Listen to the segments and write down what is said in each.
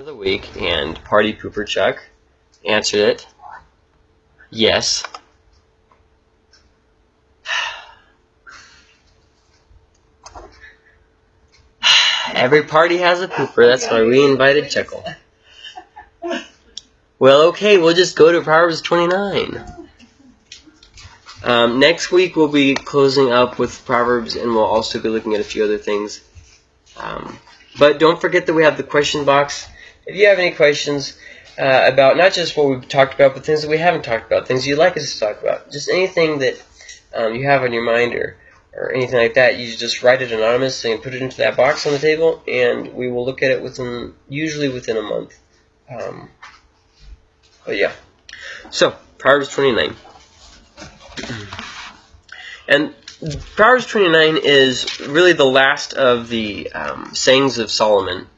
of the week, and Party Pooper Chuck answered it. Yes. Every party has a pooper, that's why we invited Chuckle. Well, okay, we'll just go to Proverbs 29. Um, next week we'll be closing up with Proverbs, and we'll also be looking at a few other things. Um, but don't forget that we have the question box. If you have any questions uh, about not just what we've talked about, but things that we haven't talked about, things you'd like us to talk about, just anything that um, you have on your mind or, or anything like that, you just write it anonymously and put it into that box on the table, and we will look at it within usually within a month. Um, but yeah. So, Proverbs 29. And Proverbs 29 is really the last of the um, sayings of Solomon.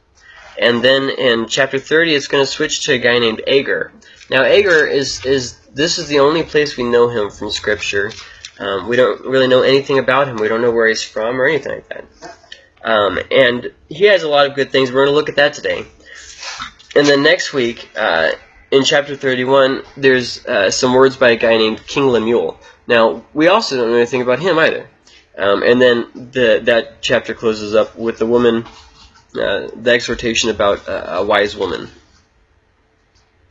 And then in chapter 30, it's going to switch to a guy named Agur. Now, Agur is, is this is the only place we know him from Scripture. Um, we don't really know anything about him. We don't know where he's from or anything like that. Um, and he has a lot of good things. We're going to look at that today. And then next week, uh, in chapter 31, there's uh, some words by a guy named King Lemuel. Now, we also don't know anything about him either. Um, and then the, that chapter closes up with the woman, uh, the exhortation about uh, a wise woman.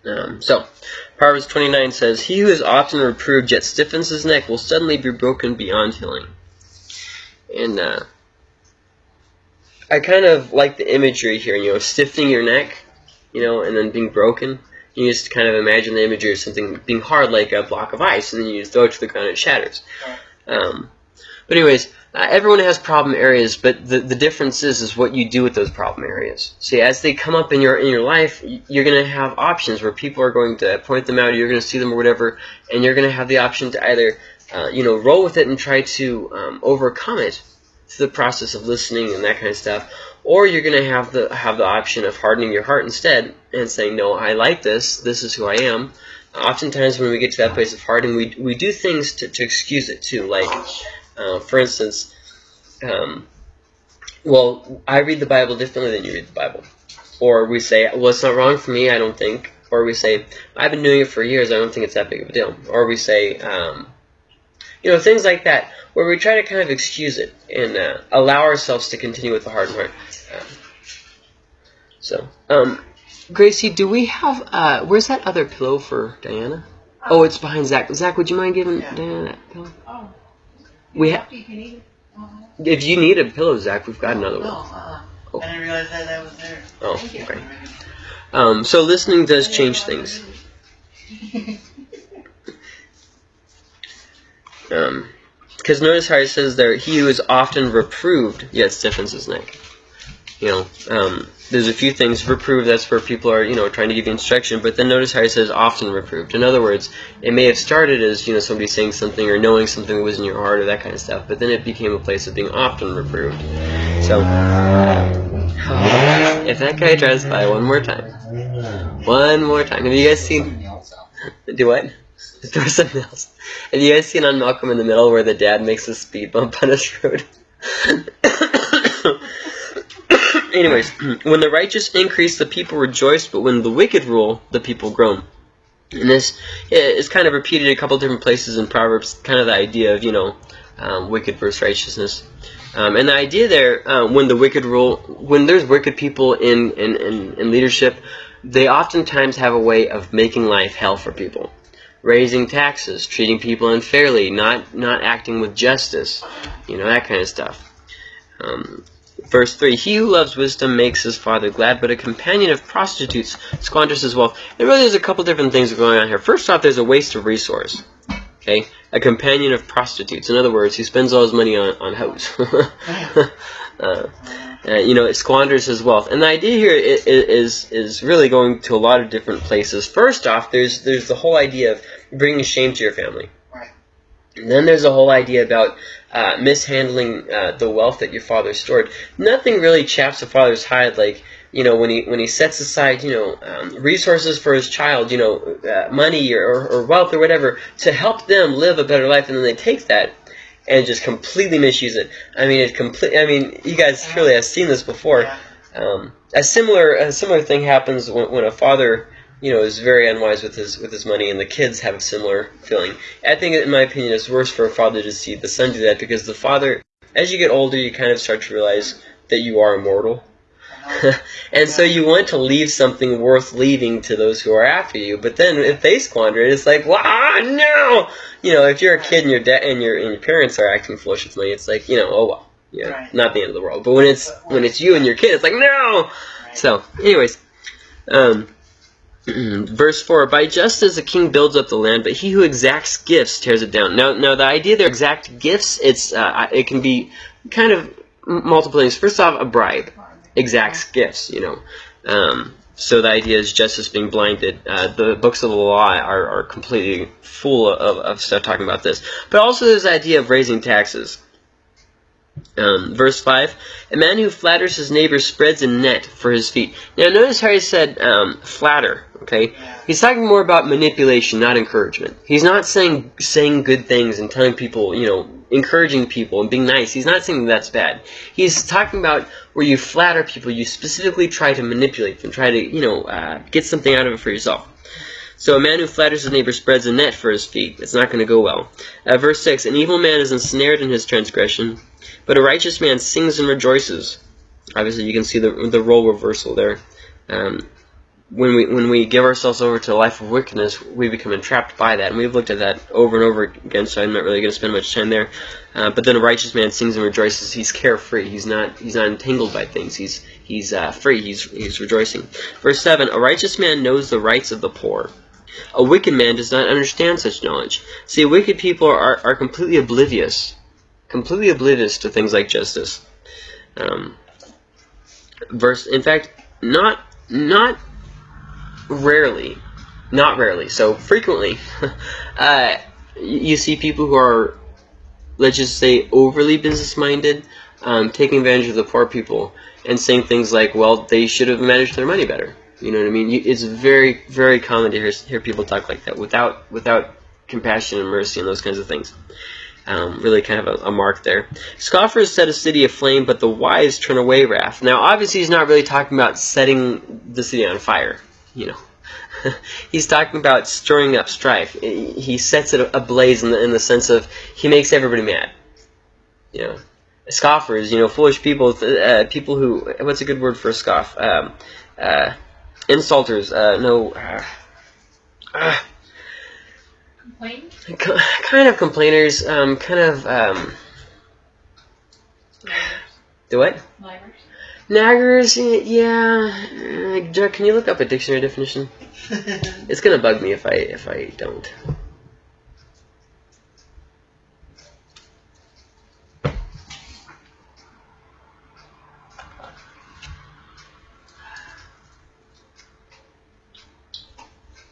Um, so, Proverbs 29 says, He who is often reproved yet stiffens his neck will suddenly be broken beyond healing. And uh, I kind of like the imagery here, you know, stiffening your neck, you know, and then being broken. You just kind of imagine the imagery of something being hard like a block of ice, and then you just throw it to the ground and it shatters. Um, but anyways, uh, everyone has problem areas, but the, the difference is is what you do with those problem areas. See, as they come up in your in your life, you're going to have options where people are going to point them out, you're going to see them or whatever, and you're going to have the option to either uh, you know roll with it and try to um, overcome it through the process of listening and that kind of stuff, or you're going to have the have the option of hardening your heart instead and saying, no, I like this. This is who I am. Oftentimes, when we get to that place of hardening, we we do things to, to excuse it too. Like, uh, for instance, um, well, I read the Bible differently than you read the Bible, or we say, well, it's not wrong for me. I don't think. Or we say, I've been doing it for years. I don't think it's that big of a deal. Or we say, um, you know, things like that, where we try to kind of excuse it and uh, allow ourselves to continue with the hard heart. Um, so, um, Gracie, do we have, uh, where's that other pillow for Diana? Oh, it's behind Zach. Zach, would you mind giving Yeah. Diana that pillow? Oh. We ha- You can eat it. Oh, if you need a pillow, Zach, we've got another no, one. uh-uh. Oh. I didn't realize that that was there. Oh, Thank you. okay. Um, so listening does change things. Um, because notice how he says there, he who is often reproved yet stiffens his neck. You know, um, there's a few things reproved. That's where people are, you know, trying to give you instruction. But then notice how he says often reproved. In other words, it may have started as you know somebody saying something or knowing something that was in your heart or that kind of stuff. But then it became a place of being often reproved. So, if that guy drives by one more time, one more time. Have you guys seen? Do what? Throw something else. Have you guys seen on Malcolm in the Middle where the dad makes a speed bump on his road? Anyways, when the righteous increase, the people rejoice, but when the wicked rule, the people groan. And this is kind of repeated a couple different places in Proverbs, kind of the idea of, you know, um, wicked versus righteousness. Um, and the idea there, uh, when the wicked rule, when there's wicked people in, in, in, in leadership, they oftentimes have a way of making life hell for people. Raising taxes, treating people unfairly, not, not acting with justice, you know, that kind of stuff. Um, Verse 3 He who loves wisdom makes his father glad, but a companion of prostitutes squanders his wealth. And really, there's a couple different things going on here. First off, there's a waste of resource. Okay? A companion of prostitutes. In other words, he spends all his money on, on hoes. uh, uh, you know, it squanders his wealth. And the idea here is, is, is really going to a lot of different places. First off, there's, there's the whole idea of bringing shame to your family. And then there's a whole idea about uh, mishandling uh, the wealth that your father stored. Nothing really chaps a father's hide like you know when he when he sets aside you know um, resources for his child, you know uh, money or, or wealth or whatever to help them live a better life, and then they take that and just completely misuse it. I mean, it complete. I mean, you guys surely have seen this before. Um, a similar a similar thing happens when, when a father you know is very unwise with his with his money, and the kids have a similar feeling. I think, in my opinion, it's worse for a father to see the son do that because the father, as you get older, you kind of start to realize that you are immortal. and so you want to leave something worth leaving to those who are after you. But then if they squander it, it's like, wow, no! You know, if you're a kid and your dad and your and your parents are acting foolish with money, it's like, you know, oh well, yeah, Right. not the end of the world. But when it's when it's you and your kid, it's like, no. Right. So, anyways, um, verse four: By justice a king builds up the land, but he who exacts gifts tears it down. Now, now the idea there exact gifts, it's uh, it can be kind of multiple things. First off, a bribe exacts gifts, you know. Um, so the idea is justice being blinded. Uh, the books of the law are, are completely full of, of stuff talking about this. But also the idea of raising taxes. Um, verse 5, A man who flatters his neighbor spreads a net for his feet. Now notice how he said um, flatter, okay? He's talking more about manipulation, not encouragement. He's not saying saying good things and telling people, you know, encouraging people and being nice. He's not saying that's bad. He's talking about where you flatter people, you specifically try to manipulate them, try to, you know, uh, get something out of it for yourself. So a man who flatters his neighbor spreads a net for his feet. It's not going to go well. Uh, verse 6, An evil man is ensnared in his transgression, but a righteous man sings and rejoices. Obviously, you can see the, the role reversal there. Um, when we when we give ourselves over to a life of wickedness, we become entrapped by that, and we've looked at that over and over again. So I'm not really going to spend much time there. Uh, but then a righteous man sings and rejoices. He's carefree. He's not he's not entangled by things. He's he's uh, free. He's he's rejoicing. Verse seven: A righteous man knows the rights of the poor. A wicked man does not understand such knowledge. See, wicked people are, are completely oblivious, completely oblivious to things like justice. Um, verse, in fact, not not rarely, not rarely, so frequently, uh, you see people who are, let's just say, overly business-minded, um, taking advantage of the poor people, and saying things like, well, they should have managed their money better. You know what I mean? It's very, very common to hear, hear people talk like that without, without compassion and mercy and those kinds of things. Um, really kind of a, a mark there. Scoffers set a city aflame, but the wise turn away wrath. Now, obviously, he's not really talking about setting the city on fire. You know, he's talking about stirring up strife. He sets it ablaze in the, in the sense of he makes everybody mad. You know, scoffers. You know, foolish people. Uh, people who. What's a good word for a scoff? Um, uh, insulters. Uh, no. Complain? Kind of complainers, um, kind of, um, the what? Liars. Naggers, yeah. Uh, Jack, can you look up a dictionary definition? It's gonna bug me if I if I don't.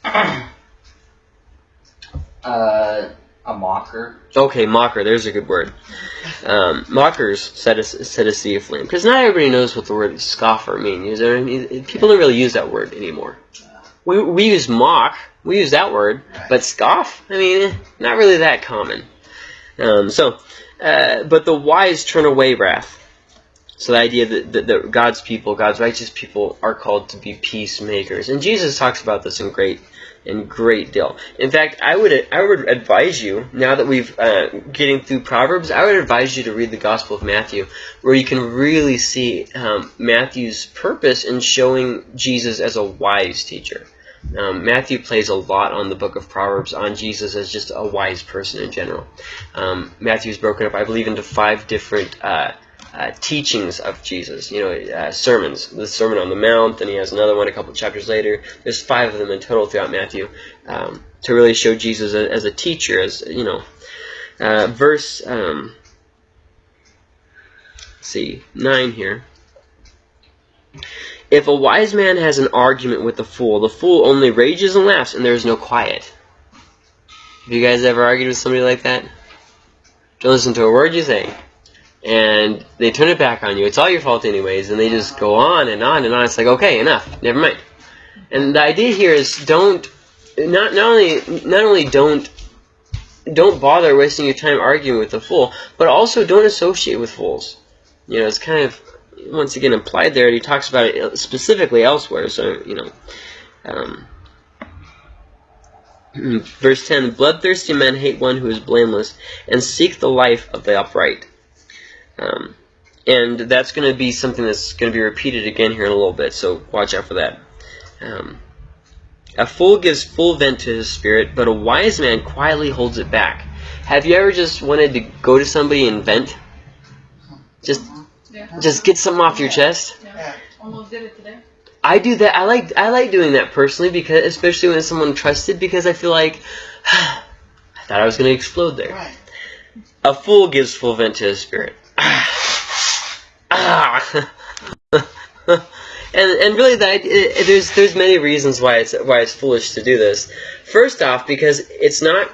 Uh, a mocker. Okay, mocker. There's a good word. Um, mockers set a set a sea of flame because not everybody knows what the word scoffer means. You know what I mean? People don't really use that word anymore. We we use mock. We use that word, but scoff. I mean, eh, not really that common. Um, so, uh, but the wise turn away wrath. So the idea that, that, that God's people, God's righteous people, are called to be peacemakers, and Jesus talks about this in great, in great deal. In fact, I would I would advise you now that we've uh, getting through Proverbs, I would advise you to read the Gospel of Matthew, where you can really see um, Matthew's purpose in showing Jesus as a wise teacher. Um, Matthew plays a lot on the book of Proverbs on Jesus as just a wise person in general. Um, Matthew's broken up, I believe, into five different uh, uh, teachings of Jesus. You know, uh, sermons. The Sermon on the Mount, and he has another one a couple chapters later. There's five of them in total throughout Matthew um, to really show Jesus as, as a teacher. As you know, uh, verse. Um, see nine here. If a wise man has an argument with a fool, the fool only rages and laughs, and there is no quiet. Have you guys ever argued with somebody like that? Don't listen to a word you say. And they turn it back on you. It's all your fault anyways, and they just go on and on and on. It's like, okay, enough. Never mind. And the idea here is don't not not only not only don't don't bother wasting your time arguing with a fool, but also don't associate with fools. You know, it's kind of once again implied there, and he talks about it specifically elsewhere. So you know, um, verse ten: bloodthirsty men hate one who is blameless, and seek the life of the upright. Um, and that's going to be something that's going to be repeated again here in a little bit. So watch out for that. Um, a fool gives full vent to his spirit, but a wise man quietly holds it back. Have you ever just wanted to go to somebody and vent? Just Yeah. just get something off your chest? Yeah. Almost did it today. I do that. I like I like doing that personally because especially when it's someone trusted because I feel like I thought I was going to explode there. Right. A fool gives full vent to his spirit. and and really that it, there's there's many reasons why it's why it's foolish to do this. First off, because it's not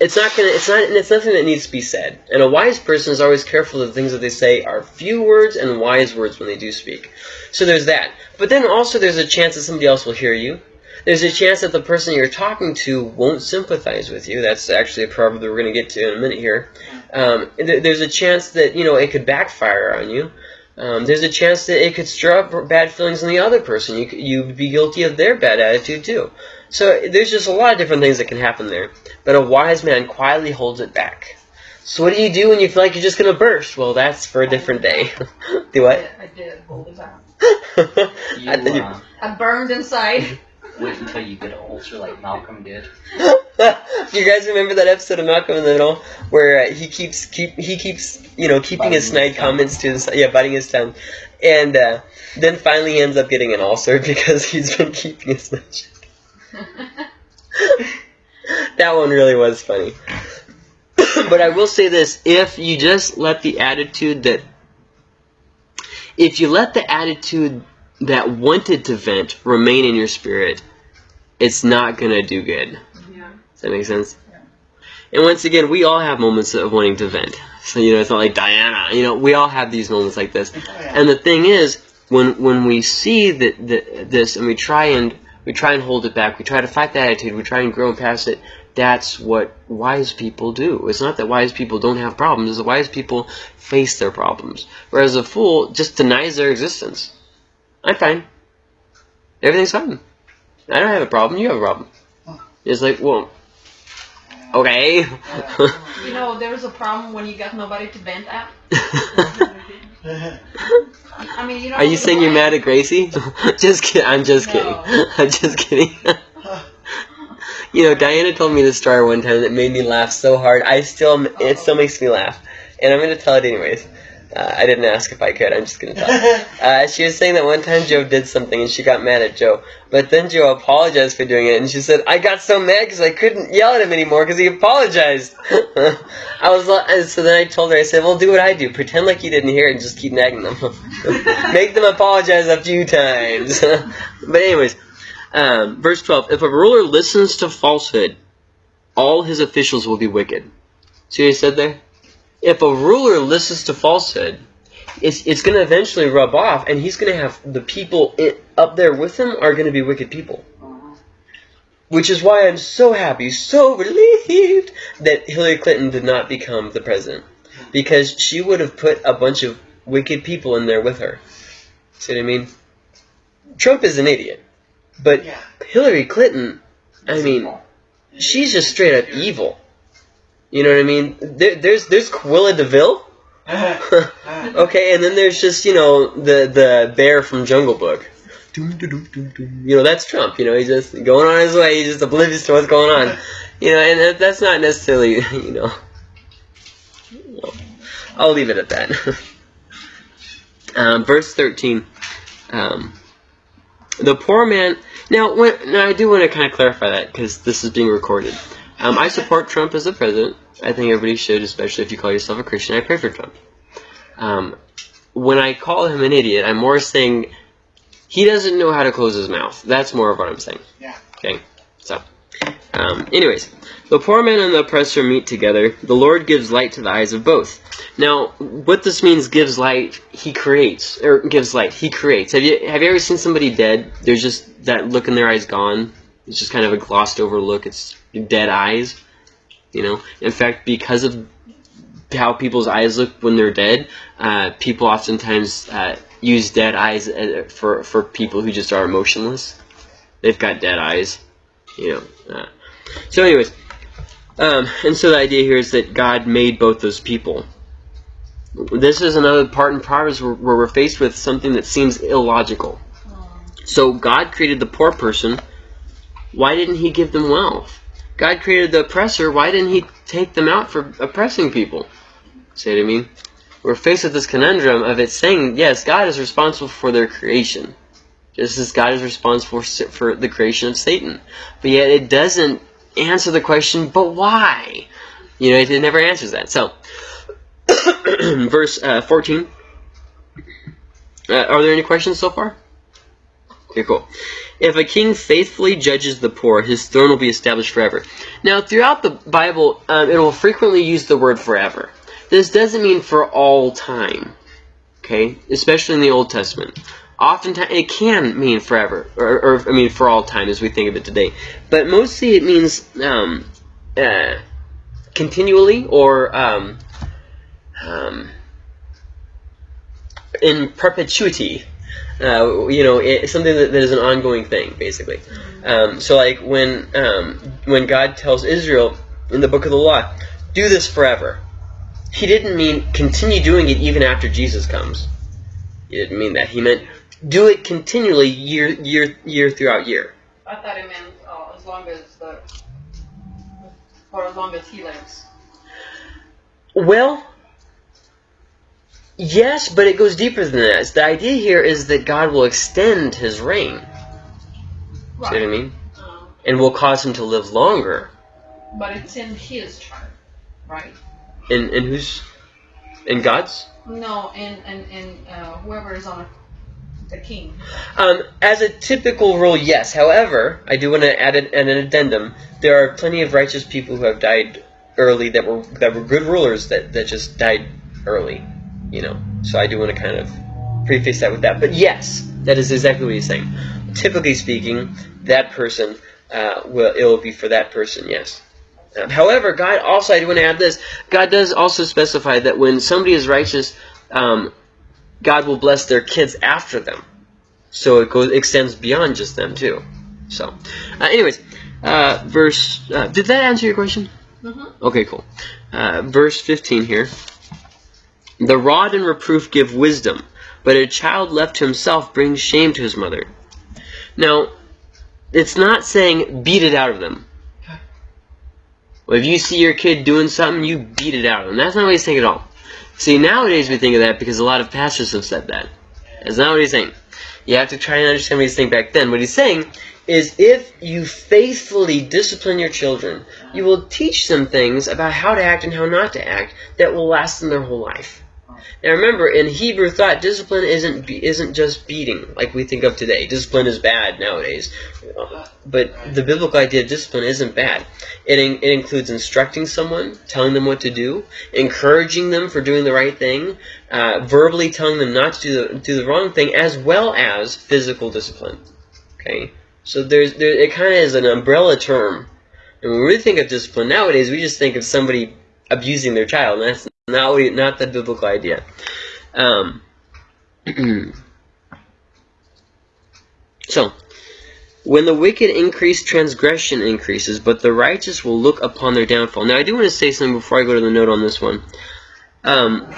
it's not gonna it's not it's nothing that needs to be said. And a wise person is always careful that the things that they say are few words and wise words when they do speak. So there's that. But then also there's a chance that somebody else will hear you. There's a chance that the person you're talking to won't sympathize with you. That's actually a proverb that we're going to get to in a minute here. Um, th- there's a chance that you know it could backfire on you. Um, there's a chance that it could stir up bad feelings in the other person. You you'd be guilty of their bad attitude too. So there's just a lot of different things that can happen there. But a wise man quietly holds it back. So what do you do when you feel like you're just gonna burst? Well, that's for a different day. do what? I did hold it back. You I you- uh, I burned inside. wait until you get an ulcer like Malcolm did. You guys remember that episode of Malcolm in the Middle where uh, he keeps keep he keeps you know keeping his snide his tongue. comments to his yeah biting his tongue, and uh, then finally he ends up getting an ulcer because he's been keeping his mouth shut. that one really was funny. but I will say this: if you just let the attitude that if you let the attitude that wanted to vent remain in your spirit, it's not gonna do good. Does that make sense? Yeah. And once again, we all have moments of wanting to vent. So you know, it's not like Diana. You know, we all have these moments like this. Oh, yeah. And the thing is, when when we see that, that this and we try and we try and hold it back, we try to fight that attitude, we try and grow past it. That's what wise people do. It's not that wise people don't have problems. It's that wise people face their problems. Whereas a fool just denies their existence. I'm fine. Everything's fine. I don't have a problem. You have a problem. It's like, well, okay. You know, there was a problem when you got nobody to vent at. I mean, you know. Are you saying you're mad at Gracie? just kidding. I'm just No. kidding. I'm just kidding. you know, Diana told me this story one time that made me laugh so hard. I still, it still makes me laugh, and I'm gonna tell it anyways. Uh, I didn't ask if I could. I'm just gonna tell. it. Uh, she was saying that one time Joe did something and she got mad at Joe, but then Joe apologized for doing it, and she said, "I got so mad because I couldn't yell at him anymore because he apologized." I was and so then I told her, I said, "Well, do what I do. Pretend like you didn't hear it and just keep nagging them. Make them apologize a few times." but anyways, um, verse twelve: If a ruler listens to falsehood, all his officials will be wicked. See what he said there? If a ruler listens to falsehood, it's it's going to eventually rub off, and he's going to have the people i up there with him are going to be wicked people. Which is why I'm so happy, so relieved that Hillary Clinton did not become the president, because she would have put a bunch of wicked people in there with her. See what I mean? Trump is an idiot, but yeah. Hillary Clinton, I mean, she's just straight up evil. You know what I mean? There, there's there's Cruella de Vil. okay, and then there's just you know the the bear from Jungle Book. You know that's Trump. You know he's just going on his way. He's just oblivious to what's going on. You know, and that, that's not necessarily you know. I'll leave it at that. um, verse thirteen. Um, the poor man. Now, when, now I do want to kind of clarify that because this is being recorded. Um, I support Trump as the president. I think everybody should, especially if you call yourself a Christian. I pray for Trump. Um, when I call him an idiot, I'm more saying he doesn't know how to close his mouth. That's more of what I'm saying. Yeah. Okay. So, um, anyways, the poor man and the oppressor meet together. The Lord gives light to the eyes of both. Now, what this means, gives light. He creates, or gives light. He creates. Have you have you ever seen somebody dead? There's just that look in their eyes gone. It's just kind of a glossed over look. It's dead eyes. You know. In fact, because of how people's eyes look when they're dead. Uh, people oftentimes uh, use dead eyes uh, for for people who just are emotionless. They've got dead eyes, you know. Uh, so, anyways, um, and so the idea here is that God made both those people. This is another part in Proverbs where, where we're faced with something that seems illogical. So God created the poor person. Why didn't He give them wealth? God created the oppressor. Why didn't He take them out for oppressing people? See what I mean? We're faced with this conundrum of it saying, yes, God is responsible for their creation, just as God is responsible for, the creation of Satan. But yet it doesn't answer the question, but why? You know, it, it never answers that. So, verse uh, 14. Uh, are there any questions so far? Okay, cool. If a king faithfully judges the poor, his throne will be established forever. Now, throughout the Bible, um, it will frequently use the word forever. This doesn't mean for all time, okay? Especially in the Old Testament. Oftentimes, it can mean forever, or, or I mean for all time as we think of it today. But mostly it means um, uh, continually or um, um, in perpetuity. Uh, you know, it's something that, that is an ongoing thing, basically. Um, so, like when um, when God tells Israel in the Book of the Law, "Do this forever," He didn't mean continue doing it even after Jesus comes. He didn't mean that. He meant do it continually, year year year throughout year. I thought it meant uh, as long as the, for as long as he lives. Well, yes, but it goes deeper than that. The idea here is that God will extend His reign. See what I mean? Um, And will cause Him to live longer. but it's in his chart, right? In in whose? In God's? No, in and and uh, whoever is on the king. Um, as a typical rule, yes. However, I do want to add an, an addendum. There are plenty of righteous people who have died early that were that were good rulers that, that just died early. You know, so I do want to kind of preface that with that. But yes, that is exactly what he's saying. Typically speaking, that person uh, will it will be for that person. Yes. Um, however, God also, I do want to add this. God does also specify that when somebody is righteous, um, God will bless their kids after them. So it goes extends beyond just them too. So, uh, anyways, uh, verse. Uh, did that answer your question? Mm-hmm. Okay, cool. Uh, verse 15 here. The rod and reproof give wisdom, but a child left to himself brings shame to his mother. Now, it's not saying beat it out of them. If you see your kid doing something, you beat it out of them. That's not what he's saying at all. See, nowadays we think of that because a lot of pastors have said that. That's not what he's saying. You have to try and understand what he's saying back then. What he's saying is if you faithfully discipline your children, you will teach them things about how to act and how not to act that will last them their whole life. Now remember, in Hebrew thought, discipline isn't isn't just beating like we think of today. Discipline is bad nowadays, but the biblical idea of discipline isn't bad. It in, it includes instructing someone, telling them what to do, encouraging them for doing the right thing, uh, verbally telling them not to do the do the wrong thing, as well as physical discipline. Okay, so there's there it kind of is an umbrella term. And when we think of discipline nowadays, we just think of somebody abusing their child, and that's not not the biblical idea. Um, so, when the wicked increase, transgression increases, but the righteous will look upon their downfall. Now, I do want to say something before I go to the note on this one. Um,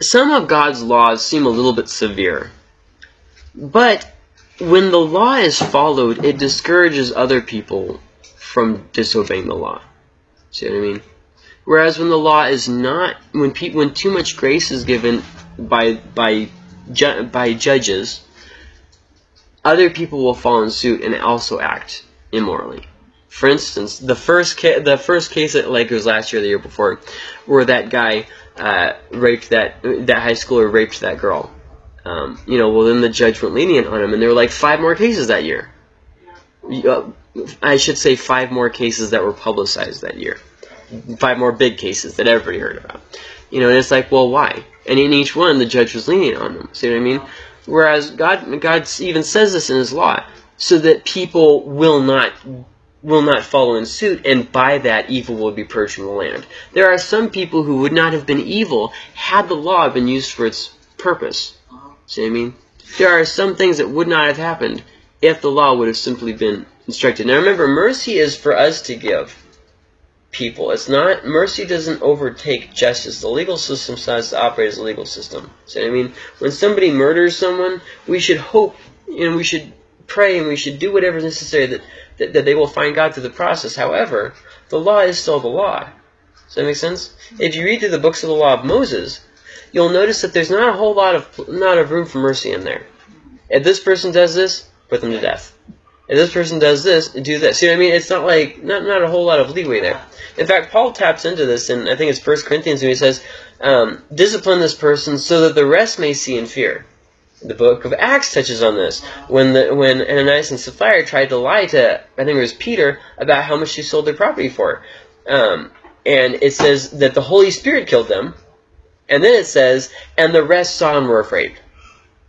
some of God's laws seem a little bit severe, but when the law is followed, it discourages other people from disobeying the law. See what I mean? Whereas when the law is not, when pe- when too much grace is given by by ju- by judges, other people will follow in suit and also act immorally. For instance, the first the first case at Lakers last year, or the year before, where that guy uh, raped that that high schooler raped that girl. Um, you know, well then the judge went lenient on him, and there were like five more cases that year. Uh, I should say five more cases that were publicized that year. Five more big cases that everybody heard about. You know, and it's like, well, why? And in each one, the judge was lenient on them. See what I mean? Whereas God, God even says this in His law, so that people will not will not follow in suit, and by that evil will be from the land. There are some people who would not have been evil had the law been used for its purpose. See what I mean? There are some things that would not have happened if the law would have simply been instructed. Now remember, mercy is for us to give people. It's not mercy doesn't overtake justice. The legal system has to operate as a legal system. So I mean, when somebody murders someone, we should hope and we should pray and we should do whatever is necessary that, that, that they will find God through the process. However, the law is still the law. Does that make sense? If you read through the books of the law of Moses, you'll notice that there's not a whole lot of not of room for mercy in there. If this person does this, put them to death. If this person does this, do this. See what I mean? It's not like not not a whole lot of leeway there. In fact, Paul taps into this, and I think it's First Corinthians when he says, um, "Discipline this person so that the rest may see and fear." The book of Acts touches on this when the when Ananias and Sapphira tried to lie to I think it was Peter about how much they sold their property for, um, and it says that the Holy Spirit killed them, and then it says, "And the rest saw and were afraid."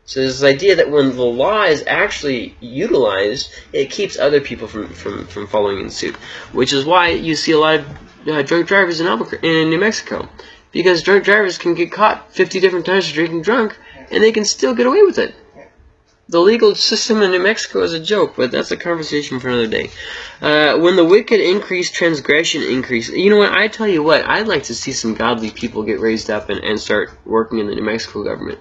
So there's this idea that when the law is actually utilized, it keeps other people from, from, from following in suit. Which is why you see a lot of uh, drunk drivers in, Albuquerque, in New Mexico. Because drunk drivers can get caught 50 different times for drinking drunk, and they can still get away with it. The legal system in New Mexico is a joke, but that's a conversation for another day. Uh, when the wicked increase, transgression increase. You know what? I tell you what, I'd like to see some godly people get raised up and, and start working in the New Mexico government.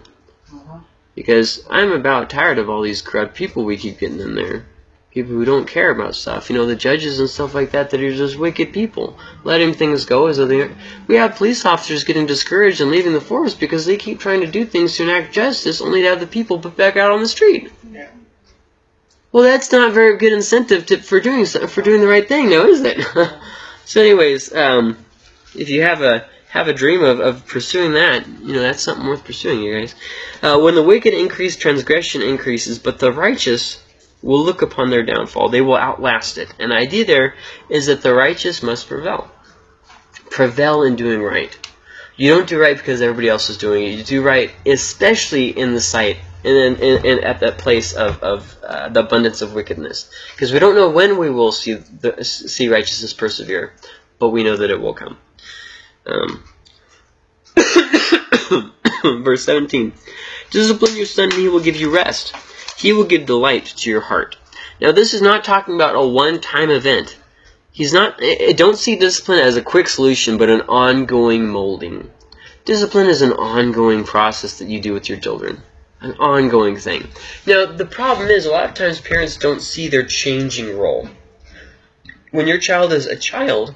Because I'm about tired of all these corrupt people we keep getting in there. People who don't care about stuff. You know, the judges and stuff like that that are just wicked people. Letting things go as though they are. We have police officers getting discouraged and leaving the force because they keep trying to do things to enact justice only to have the people put back out on the street. Yeah. Well, that's not very good incentive to, for doing for doing the right thing, now is it? so, anyways, um, if you have a have a dream of, of pursuing that, you know, that's something worth pursuing, you guys. Uh, when the wicked increase, transgression increases, but the righteous will look upon their downfall. They will outlast it. And the idea there is that the righteous must prevail. Prevail in doing right. You don't do right because everybody else is doing it. You do right, especially in the sight and at that place of, of uh, the abundance of wickedness. Because we don't know when we will see the, see righteousness persevere, but we know that it will come. Um, verse 17. Discipline your son, and he will give you rest. He will give delight to your heart. Now, this is not talking about a one-time event. He's not. I Don't see discipline as a quick solution, but an ongoing molding. Discipline is an ongoing process that you do with your children. An ongoing thing. Now, the problem is, a lot of times parents don't see their changing role. When your child is a child,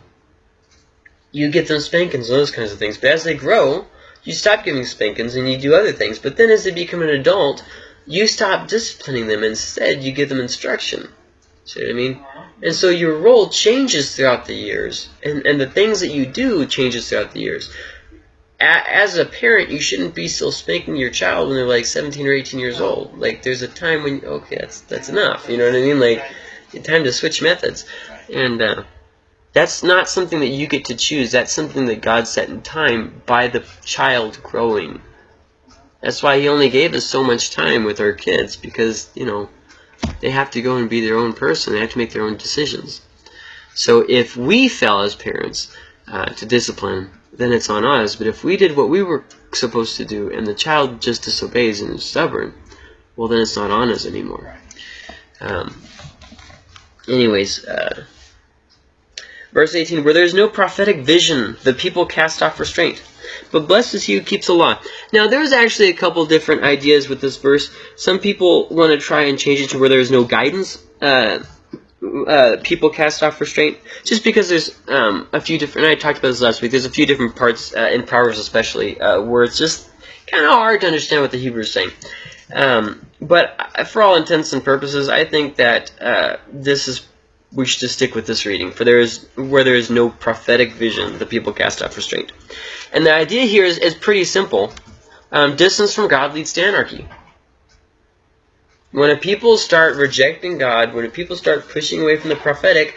you get them spankings and those kinds of things. But as they grow, you stop giving spankings and you do other things. But then as they become an adult, you stop disciplining them. Instead, you give them instruction. See what I mean? And so your role changes throughout the years. And, and the things that you do changes throughout the years. A as a parent, you shouldn't be still spanking your child when they're like 17 or 18 years old. Like, there's a time when, okay, that's, that's enough. You know what I mean? Like, time to switch methods. And, uh, that's not something that you get to choose. That's something that God set in time by the child growing. That's why He only gave us so much time with our kids because, you know, they have to go and be their own person. They have to make their own decisions. So if we fail as parents uh, to discipline, then it's on us. But if we did what we were supposed to do and the child just disobeys and is stubborn, well, then it's not on us anymore. Um, anyways, uh, Verse 18, Where there is no prophetic vision, the people cast off restraint. But blessed is he who keeps the law. Now, there's actually a couple different ideas with this verse. Some people want to try and change it to where there is no guidance. Uh, uh, people cast off restraint. Just because there's um, a few different, and I talked about this last week, there's a few different parts, uh, in Proverbs especially, uh, where it's just kind of hard to understand what the Hebrew is saying. Um, but uh, for all intents and purposes, I think that uh, this is we should just stick with this reading. For there is where there is no prophetic vision, the people cast off restraint. And the idea here is, is pretty simple. Um, distance from God leads to anarchy. When a people start rejecting God, when people start pushing away from the prophetic,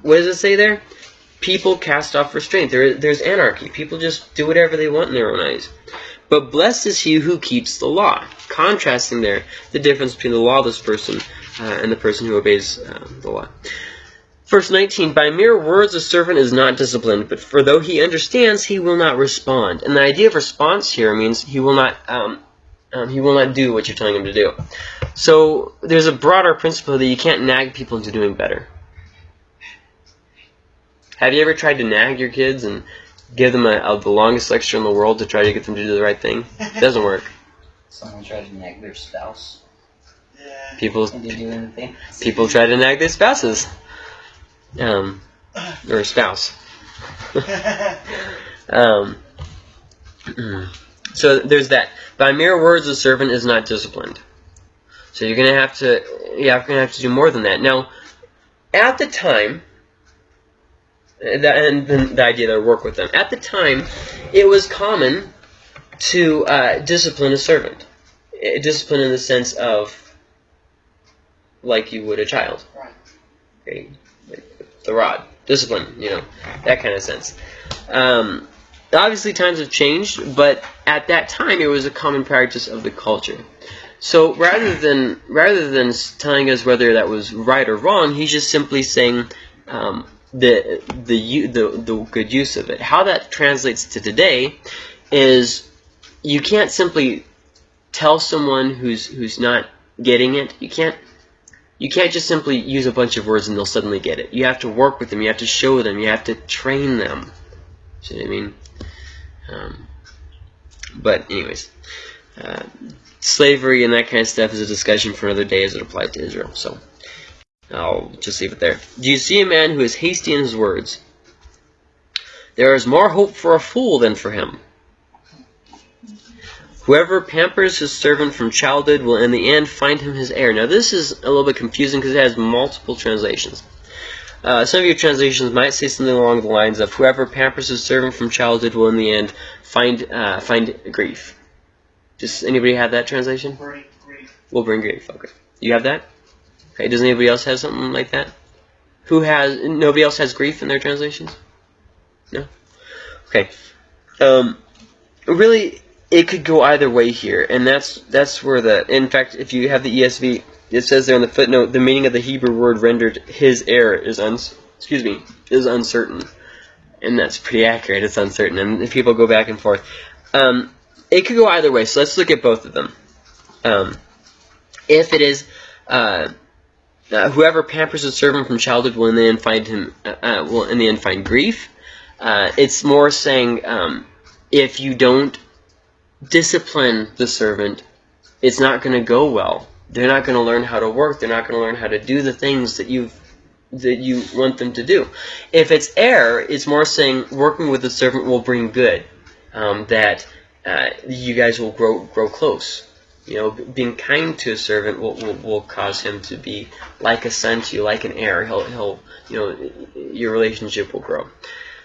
what does it say there? People cast off restraint. There, there's anarchy. People just do whatever they want in their own eyes. But blessed is he who keeps the law. Contrasting there the difference between the lawless person uh, and the person who obeys uh, the law. Verse 19, by mere words a servant is not disciplined, but for though he understands, he will not respond. And the idea of response here means he will not, um, um, he will not do what you're telling him to do. So there's a broader principle that you can't nag people into doing better. Have you ever tried to nag your kids and give them a, a, the longest lecture in the world to try to get them to do the right thing? It doesn't work. Someone tried to nag their spouse. People Did they do anything? people try to nag their spouses. Um, or spouse. Um, so there's that. By mere words, a servant is not disciplined. So you're gonna have to, yeah, you're gonna have to do more than that. Now, at the time, that, and the idea to work with them. At the time, it was common to uh, discipline a servant. Uh, Discipline in the sense of, like you would a child. Right. Okay, like the rod, discipline, you know, that kind of sense. Um, obviously, times have changed, but at that time, it was a common practice of the culture. So rather than rather than telling us whether that was right or wrong, he's just simply saying um, the the the the good use of it. How that translates to today is you can't simply tell someone who's who's not getting it. You can't you can't just simply use a bunch of words and they'll suddenly get it. You have to work with them. You have to show them. You have to train them. See what I mean? Um, but anyways, uh, slavery and that kind of stuff is a discussion for another day as it applied to Israel. So I'll just leave it there. Do you see a man who is hasty in his words? There is more hope for a fool than for him. Whoever pampers his servant from childhood will in the end find him his heir. Now this is a little bit confusing because it has multiple translations. Uh, some of your translations might say something along the lines of "Whoever pampers his servant from childhood will in the end find uh, find grief." Does anybody have that translation? Great, great. Will bring grief. Okay, you have that. Okay, does anybody else have something like that? Who has? Nobody else has grief in their translations. No. Okay. Um, really, it could go either way here, and that's that's where the. In fact, if you have the ESV, it says there in the footnote the meaning of the Hebrew word rendered "his heir" is uns excuse me is uncertain, and that's pretty accurate. It's uncertain, and people go back and forth. Um, it could go either way, so let's look at both of them. Um, if it is. Uh, uh, whoever pampers a servant from childhood will in the end find him uh, uh, will in the end find grief. Uh, it's more saying um, if you don't discipline the servant, it's not going to go well. They're not going to learn how to work. They're not going to learn how to do the things that you that you want them to do. If it's error, it's more saying working with the servant will bring good. Um, that uh, you guys will grow grow close. You know, being kind to a servant will, will, will cause him to be like a son to you, like an heir. He'll, he'll you know, your relationship will grow.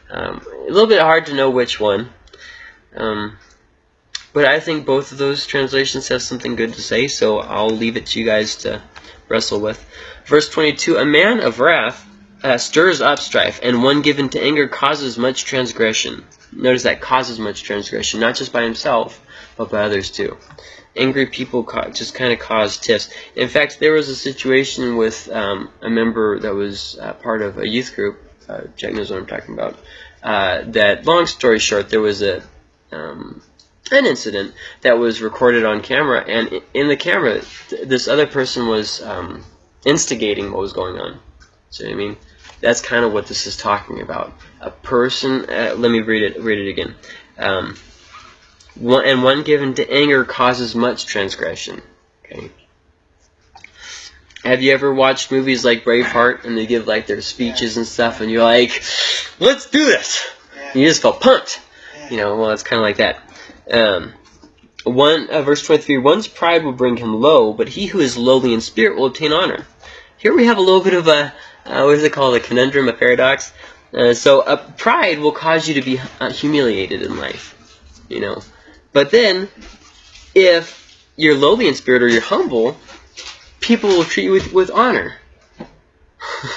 Um, a little bit hard to know which one. Um, but I think both of those translations have something good to say, so I'll leave it to you guys to wrestle with. Verse 22 A man of wrath uh, stirs up strife, and one given to anger causes much transgression. Notice that causes much transgression, not just by himself, but by others too. Angry people just kind of cause tiffs. In fact, there was a situation with um, a member that was uh, part of a youth group. Uh, Jack knows what I'm talking about. Uh, that, long story short, there was a um, an incident that was recorded on camera, and in the camera, th- this other person was um, instigating what was going on. So I mean, that's kind of what this is talking about. A person. Uh, let me read it. Read it again. Um, one, and one given to anger causes much transgression. Okay. Have you ever watched movies like Braveheart and they give like their speeches and stuff, and you're like, "Let's do this." You just felt pumped. You know, well, it's kind of like that. Um, one uh, verse 23: One's pride will bring him low, but he who is lowly in spirit will obtain honor. Here we have a little bit of a uh, what is it called? A conundrum, a paradox. Uh, so, pride will cause you to be uh, humiliated in life. You know, but then if you're lowly in spirit or you're humble, people will treat you with, with honor.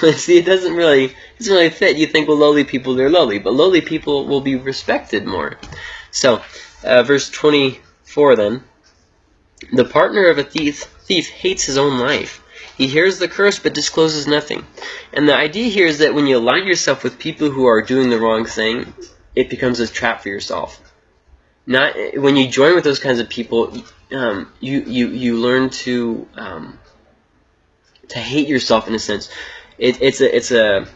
See, it doesn't really it doesn't really fit. You think, well, lowly people they're lowly, but lowly people will be respected more. So, uh, verse 24 then. The partner of a thief, thief hates his own life. He hears the curse but discloses nothing. And the idea here is that when you align yourself with people who are doing the wrong thing, it becomes a trap for yourself. Not when you join with those kinds of people, um, you you you learn to um, to hate yourself in a sense. It, it's a it's a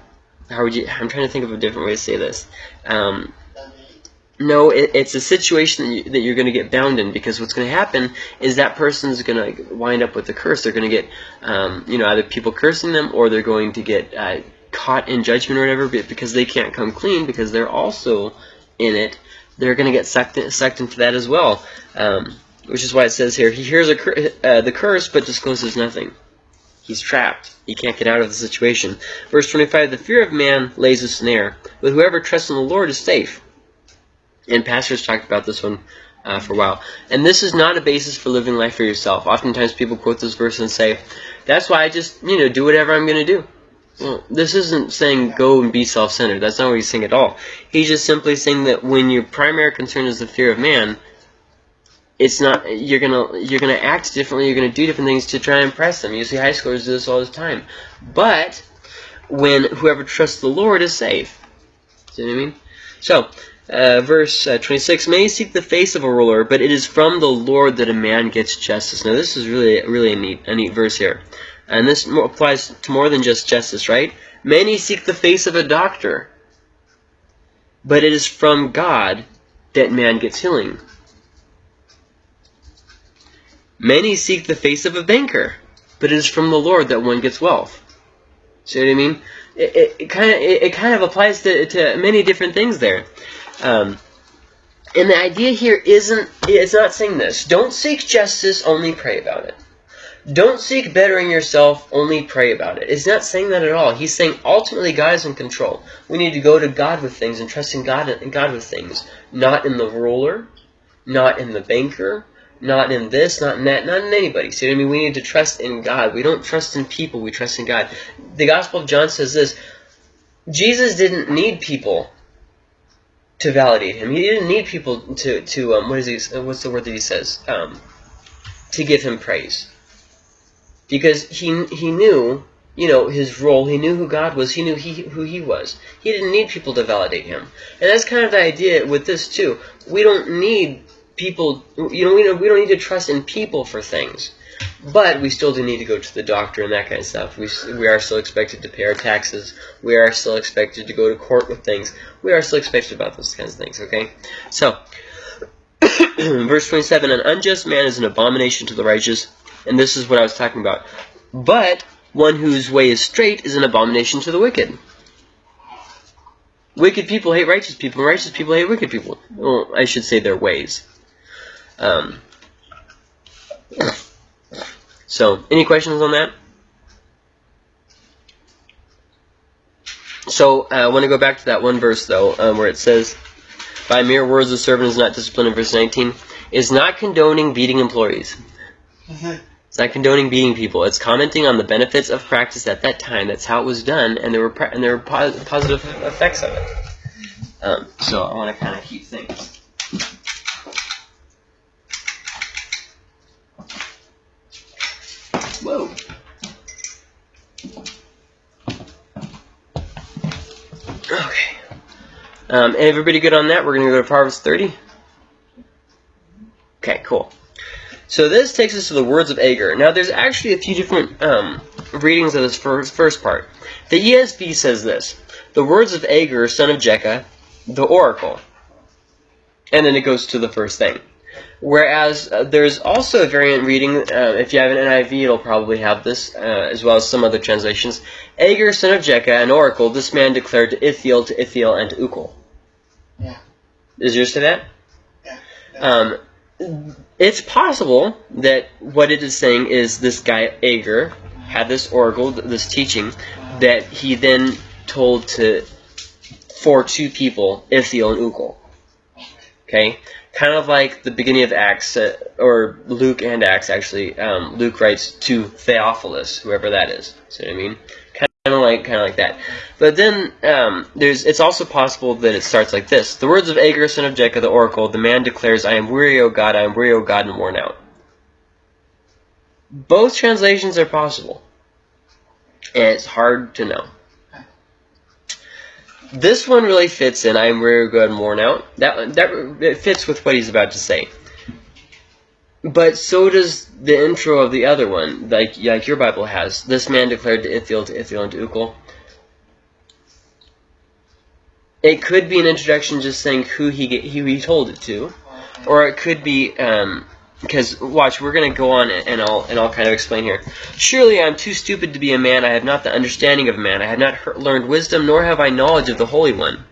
how would you? I'm trying to think of a different way to say this. Um, no, it, it's a situation that, you, that you're going to get bound in because what's going to happen is that person's going to wind up with a curse. They're going to get, um, you know, either people cursing them or they're going to get uh, caught in judgment or whatever because they can't come clean because they're also in it. They're going to get sucked, sucked into that as well, um, which is why it says here, he hears a cur uh, the curse but discloses nothing. He's trapped. He can't get out of the situation. Verse 25, the fear of man lays a snare, but whoever trusts in the Lord is safe. And pastors talked about this one uh, for a while. And this is not a basis for living life for yourself. Oftentimes people quote this verse and say, that's why I just, you know, do whatever I'm going to do. Well, this isn't saying go and be self-centered. That's not what he's saying at all. He's just simply saying that when your primary concern is the fear of man, it's not you're gonna you're gonna act differently. You're gonna do different things to try and impress them. You see high schoolers do this all the time. But when whoever trusts the Lord is safe. See what I mean? So uh, verse uh, 26, Many seek the face of a ruler, but it is from the Lord that a man gets justice. Now this is really, really a neat, a neat verse here. And this applies to more than just justice, right? Many seek the face of a doctor, but it is from God that man gets healing. Many seek the face of a banker, but it is from the Lord that one gets wealth. See what I mean? It, it, it kind of it, it, kind of applies to, to many different things there. Um, and the idea here isn't, it's not saying this. Don't seek justice, only pray about it. Don't seek bettering yourself, only pray about it. It's not saying that at all. He's saying ultimately God is in control. We need to go to God with things and trust in God, in God with things. Not in the ruler, not in the banker, not in this, not in that, not in anybody. See what I mean? We need to trust in God. We don't trust in people, we trust in God. The Gospel of John says this, Jesus didn't need people to validate him. He didn't need people to to um, what is he? What's the word that he says? Um, to give him praise, because he he knew you know his role. He knew who God was. He knew he who he was. He didn't need people to validate him, and that's kind of the idea with this too. We don't need people. You know, we don't, we don't need to trust in people for things. But we still do need to go to the doctor and that kind of stuff. We, we are still expected to pay our taxes. We are still expected to go to court with things. We are still expected about those kinds of things, okay? So, verse 27, An unjust man is an abomination to the righteous. And this is what I was talking about. But one whose way is straight is an abomination to the wicked. Wicked people hate righteous people, and righteous people hate wicked people. Well, I should say their ways. Um, so, any questions on that? So, uh, I want to go back to that one verse, though, um, where it says, By mere words the servant is not disciplined, in verse 19, is not condoning beating employees. It's not condoning beating people. It's commenting on the benefits of practice at that time. That's how it was done, and there were and there were pos positive effects of it. Um, so I want to kind of keep things. Okay. Um, everybody good on that? We're going to go to Proverbs 30. Okay, cool. So this takes us to the words of Agur. Now, there's actually a few different um, readings of this first, first part. The ESV says this. The words of Agur, son of Jakeh, the oracle. And then it goes to the first thing. Whereas uh, there's also a variant reading, uh, if you have an NIV, it'll probably have this, uh, as well as some other translations. Agur, son of Jakeh, an oracle, this man declared to Ithiel, to Ithiel, and to Ucal. Yeah. Is yours to that? Yeah. Um, it's possible that what it is saying is this guy, Agur, had this oracle, this teaching, that he then told to for two people, Ithiel and Ucal. Okay? Kind of like the beginning of Acts, uh, or Luke and Acts actually. Um, Luke writes to Theophilus, whoever that is. See what I mean? Kind of like, kind of like that. But then um, there's. It's also possible that it starts like this: The words of Agur, son of Jakeh, the oracle. The man declares, "I am weary, O God. I am weary, O God, and worn out." Both translations are possible. and it's hard to know. This one really fits in. I'm very good and worn out. That one, that it fits with what he's about to say. But so does the intro of the other one, like like your Bible has. This man declared to Ithiel, to Ithiel, and to. It could be an introduction just saying who he who he told it to, or it could be um, because watch, we're gonna go on and I'll and I'll kind of explain here. Surely I am too stupid to be a man. I have not the understanding of a man. I have not heard, learned wisdom, nor have I knowledge of the Holy One.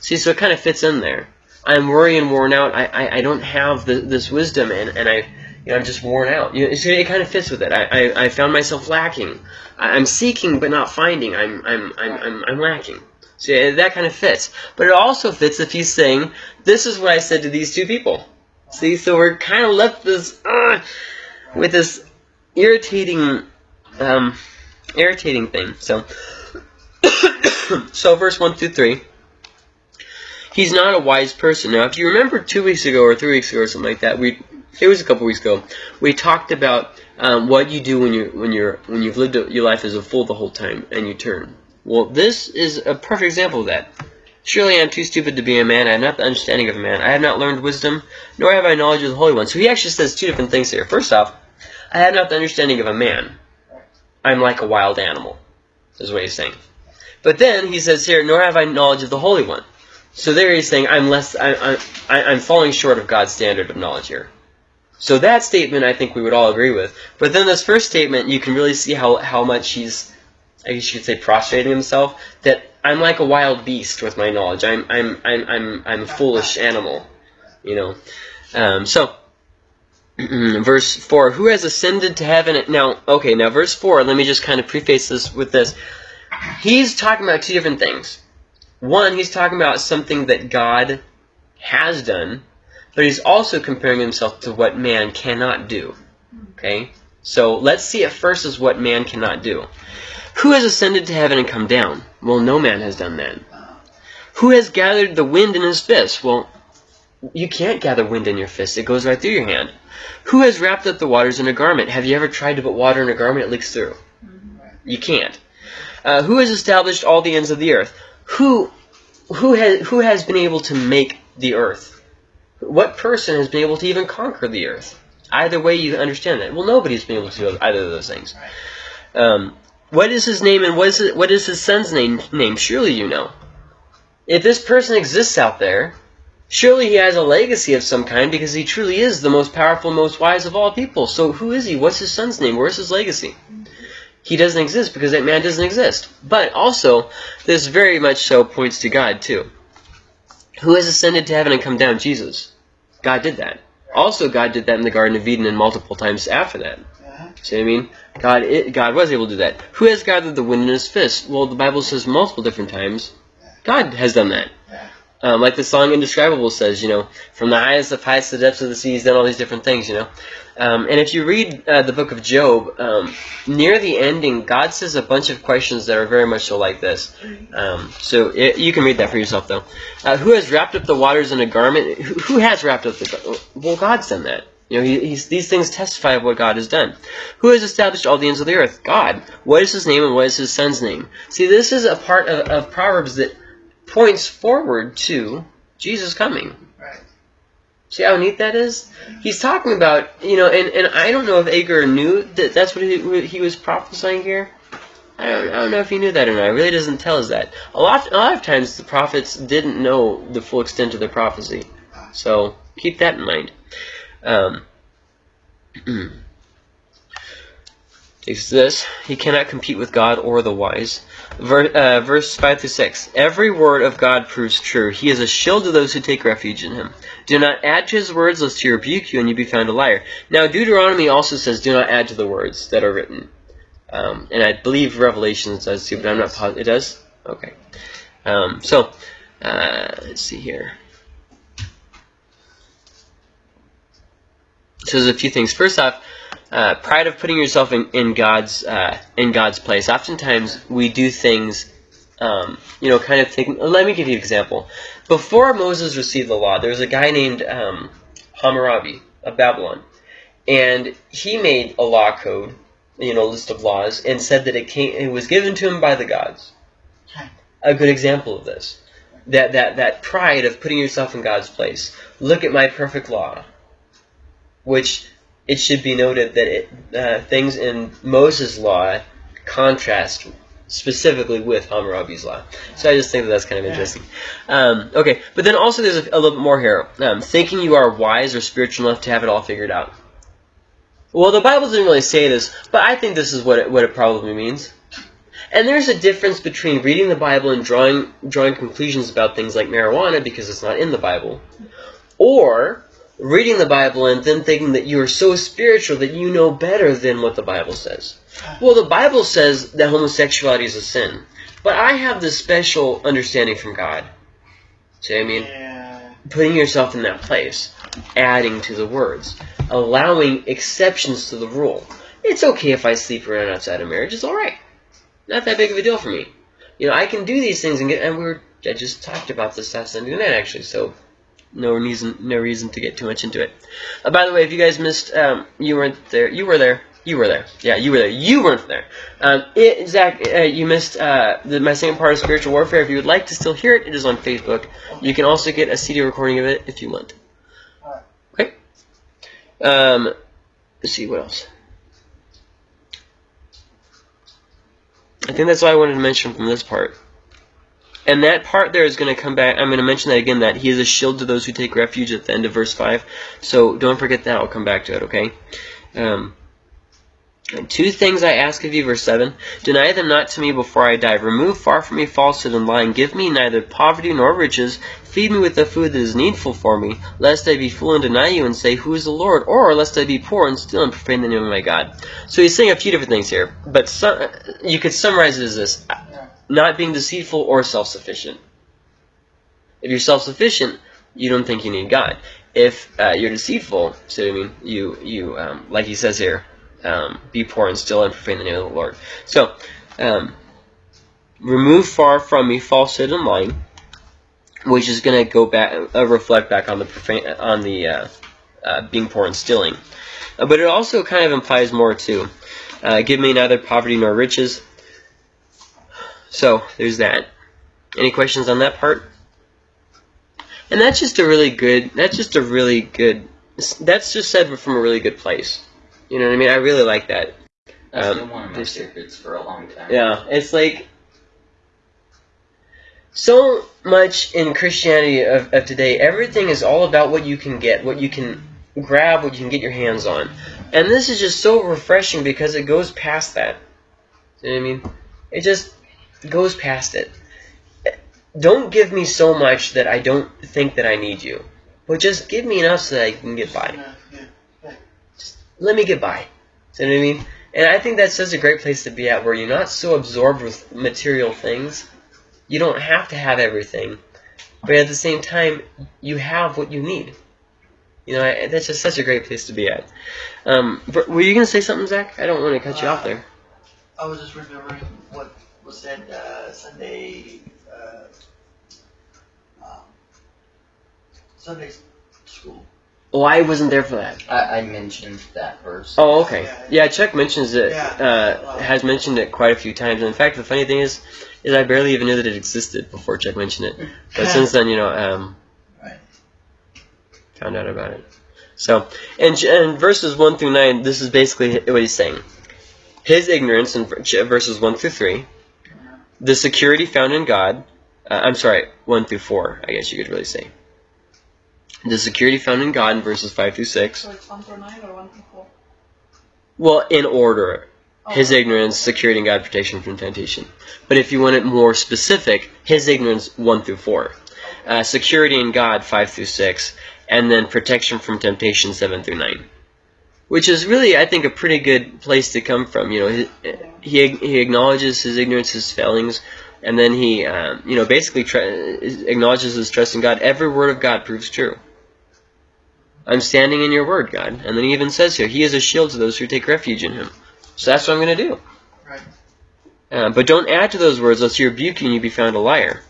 See, so it kind of fits in there. I'm worried and worn out. I, I, I don't have the, this wisdom, and, and I you know I'm just worn out. You know, so it kind of fits with it. I, I, I found myself lacking. I, I'm seeking but not finding. I'm I'm I'm I'm, I'm lacking. So that kind of fits. But it also fits if he's saying, "This is what I said to these two people." See, so we're kind of left this uh, with this irritating, um, irritating thing. So, so verse one through three. He's not a wise person. Now, if you remember two weeks ago or three weeks ago or something like that, we it was a couple weeks ago. We talked about um, what you do when you when you're when you've lived your life as a fool the whole time and you turn. Well, this is a perfect example of that. Surely I am too stupid to be a man. I have not the understanding of a man. I have not learned wisdom, nor have I knowledge of the Holy One. So he actually says two different things here. First off, I have not the understanding of a man. I'm like a wild animal, is what he's saying. But then he says here, nor have I knowledge of the Holy One. So there he's saying I'm less. I, I, I'm falling short of God's standard of knowledge here. So that statement I think we would all agree with. But then this first statement, you can really see how, how much he's, I guess you could say, prostrating himself. That I'm like a wild beast with my knowledge. I'm I'm I'm I'm I'm a foolish animal, you know. Um, so verse four: Who has ascended to heaven? Now, okay, now verse four. Let me just kind of preface this with this. He's talking about two different things. One, he's talking about something that God has done, but he's also comparing himself to what man cannot do. Okay, so let's see it first is what man cannot do. Who has ascended to heaven and come down? Well, no man has done that. Who has gathered the wind in his fist? Well, you can't gather wind in your fist. It goes right through your hand. Who has wrapped up the waters in a garment? Have you ever tried to put water in a garment? It leaks through. You can't. Uh, who has established all the ends of the earth? Who, who has who has been able to make the earth? What person has been able to even conquer the earth? Either way, you understand that. Well, nobody's been able to do either of those things. Um, what is his name and what is, it, what is his son's name, name? Surely you know. If this person exists out there, surely he has a legacy of some kind because he truly is the most powerful, most wise of all people. So who is he? What's his son's name? Where's his legacy? He doesn't exist because that man doesn't exist. But also, this very much so points to God too. Who has ascended to heaven and come down? Jesus. God did that. Also, God did that in the Garden of Eden and multiple times after that. See what I mean? God, it, God was able to do that. Who has gathered the wind in his fist? Well, the Bible says multiple different times. God has done that. Um, like the song Indescribable says, you know, from the highest of heights to the depths of the sea, he's done all these different things, you know. Um, and if you read uh, the book of Job, um, near the ending, God says a bunch of questions that are very much so like this. Um, so it, you can read that for yourself, though. Uh, who has wrapped up the waters in a garment? Who, who has wrapped up the Well, God's done that. You know, he, these things testify of what God has done. Who has established all the ends of the earth? God. What is his name and what is his son's name? See, this is a part of, of Proverbs that points forward to Jesus coming. Right. See how neat that is? He's talking about, you know, and, and I don't know if Agur knew that that's what he, he was prophesying here. I don't, I don't know if he knew that or not. It really doesn't tell us that. A lot, a lot of times the prophets didn't know the full extent of their prophecy. So keep that in mind. Um, takes this. He cannot compete with God or the wise. Ver, uh, verse 5 through 6. Every word of God proves true. He is a shield to those who take refuge in him. Do not add to his words, lest he rebuke you and you be found a liar. Now, Deuteronomy also says, do not add to the words that are written. Um, and I believe Revelation does too, but I'm not positive. It does? Okay. Um, so, uh, let's see here. So there's a few things. First off, uh, pride of putting yourself in, in God's uh, in God's place. Oftentimes we do things, um, you know, kind of taking. Let me give you an example. Before Moses received the law, there was a guy named um, Hammurabi of Babylon, and he made a law code you know list of laws and said that it came it was given to him by the gods. A good example of this. That that that pride of putting yourself in God's place. Look at my perfect law. Which it should be noted that it, uh, things in Moses' law contrast specifically with Hammurabi's law. So I just think that that's kind of Yeah. interesting. Um, okay, but then also there's a, a little bit more here. Um, thinking you are wise or spiritual enough to have it all figured out. Well, the Bible doesn't really say this, but I think this is what it, what it probably means. And there's a difference between reading the Bible and drawing drawing conclusions about things like marijuana because it's not in the Bible, or reading the Bible and then thinking that you are so spiritual that you know better than what the Bible says. Well, the Bible says that homosexuality is a sin, but I have this special understanding from God. See what I mean? Yeah. Putting yourself in that place, adding to the words, allowing exceptions to the rule. It's okay if I sleep around outside of marriage. It's all right. Not that big of a deal for me. You know, I can do these things and get. And we were. I just talked about this last Sunday night actually. So no reason. No reason to get too much into it. Uh, by the way, if you guys missed, um, you weren't there. You were there. You were there. Yeah, you were there. You weren't there. Um, it, Zach, uh, you missed uh, the, my second part of spiritual warfare. If you would like to still hear it, it is on Facebook. You can also get a CD recording of it if you want. Okay. Um, let's see what else. I think that's all I wanted to mention from this part. And that part there is going to come back. I'm going to mention that again. That he is a shield to those who take refuge at the end of verse five. So don't forget that. I'll come back to it. Okay. Um, two things I ask of you, verse 7. Deny them not to me before I die. Remove far from me falsehood and lying. Give me neither poverty nor riches. Feed me with the food that is needful for me, lest I be fool and deny you and say, Who is the Lord? Or lest I be poor and steal and profane the name of my God. So he's saying a few different things here, but some, you could summarize it as this not being deceitful or self sufficient. If you're self sufficient, you don't think you need God. If uh, you're deceitful, so I mean, you, you um, like he says here, um, be poor and still and profane the name of the Lord. So, um, remove far from me falsehood and lying, which is going to go back, uh, reflect back on the profane, on the uh, uh, being poor and stealing. Uh, but it also kind of implies more too. Uh, give me neither poverty nor riches. So there's that. Any questions on that part? And that's just a really good. That's just a really good. That's just said from a really good place. You know what I mean? I really like that. It's Um, been one of my secrets for a long time. yeah, it's like so much in Christianity of, of today. Everything is all about what you can get, what you can grab, what you can get your hands on, and this is just so refreshing because it goes past that. You know what I mean? It just goes past it. Don't give me so much that I don't think that I need you, but just give me enough so that I can get by yeah. let me get by. You know what I mean? And I think that's such a great place to be at, where you're not so absorbed with material things. You don't have to have everything, but at the same time, you have what you need. You know, I, that's just such a great place to be at. Um, were you gonna say something, Zach? I don't want to cut you off there. I was just remembering what was said uh, Sunday. Uh, um, Sunday school. Oh, I wasn't there for that. I, I mentioned that verse. Oh, okay. Yeah, Chuck mentions it. Yeah. Uh, has mentioned it quite a few times. And in fact, the funny thing is, is I barely even knew that it existed before Chuck mentioned it. But since then, you know, um, Right. found out about it. So, in, in verses 1 through 9, this is basically what he's saying. His ignorance in verses 1 through 3, the security found in God, uh, I'm sorry, 1 through 4, I guess you could really say. The security found in God in verses 5 through 6. So it's one through nine or one through four? Well, in order. Oh, His ignorance, security in God, protection from temptation. But if you want it more specific, his ignorance 1 through 4. Uh, security in God 5 through 6. And then protection from temptation 7 through 9. Which is really, I think, a pretty good place to come from. You know, he, he, he acknowledges his ignorance, his failings, and then he, um, you know, basically tr- acknowledges his trust in God. Every word of God proves true. I'm standing in your word, God. And then he even says here, He is a shield to those who take refuge in him. So that's what I'm going to do. Right. Uh, but don't add to those words, lest you rebuke you and you be found a liar.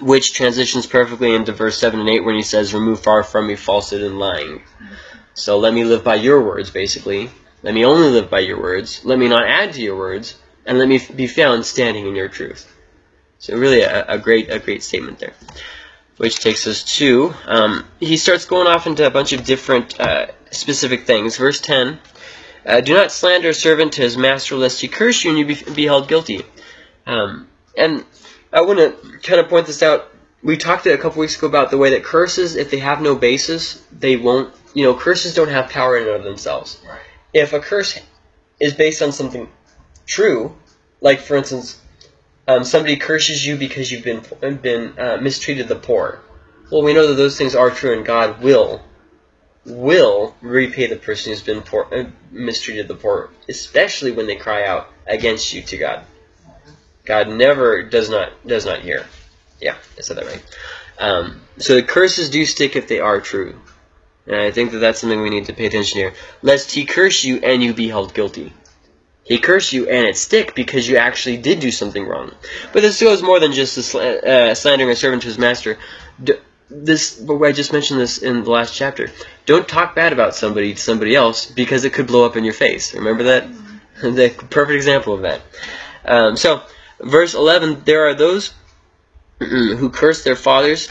Which transitions perfectly into verse 7 and 8 when he says, Remove far from me falsehood and lying. So let me live by your words, basically. Let me only live by your words. Let me not add to your words, and let me be found standing in your truth. So really, a, a great a great statement there. Which takes us to um, he starts going off into a bunch of different uh, specific things. Verse ten. Uh, do not slander a servant to his master, lest he curse you and you be, be held guilty. Um, and I want to kind of point this out. We talked a couple weeks ago about the way that curses, if they have no basis, they won't. You know, curses don't have power in and of themselves. Right. If a curse is based on something true, like for instance, um, somebody curses you because you've been been uh, mistreated the poor. Well, we know that those things are true, and God will will repay the person who's been poor, uh, mistreated the poor, especially when they cry out against you to God. God never does not does not hear. Yeah, I said that right. Um, so the curses do stick if they are true, and I think that that's something we need to pay attention here. Lest he curse you and you be held guilty. He curse you and it stick because you actually did do something wrong. But this goes more than just sl- uh, slandering a servant to his master. D- this, I just mentioned this in the last chapter. Don't talk bad about somebody to somebody else because it could blow up in your face. Remember that? the perfect example of that. Um, so, verse 11, there are those who curse their fathers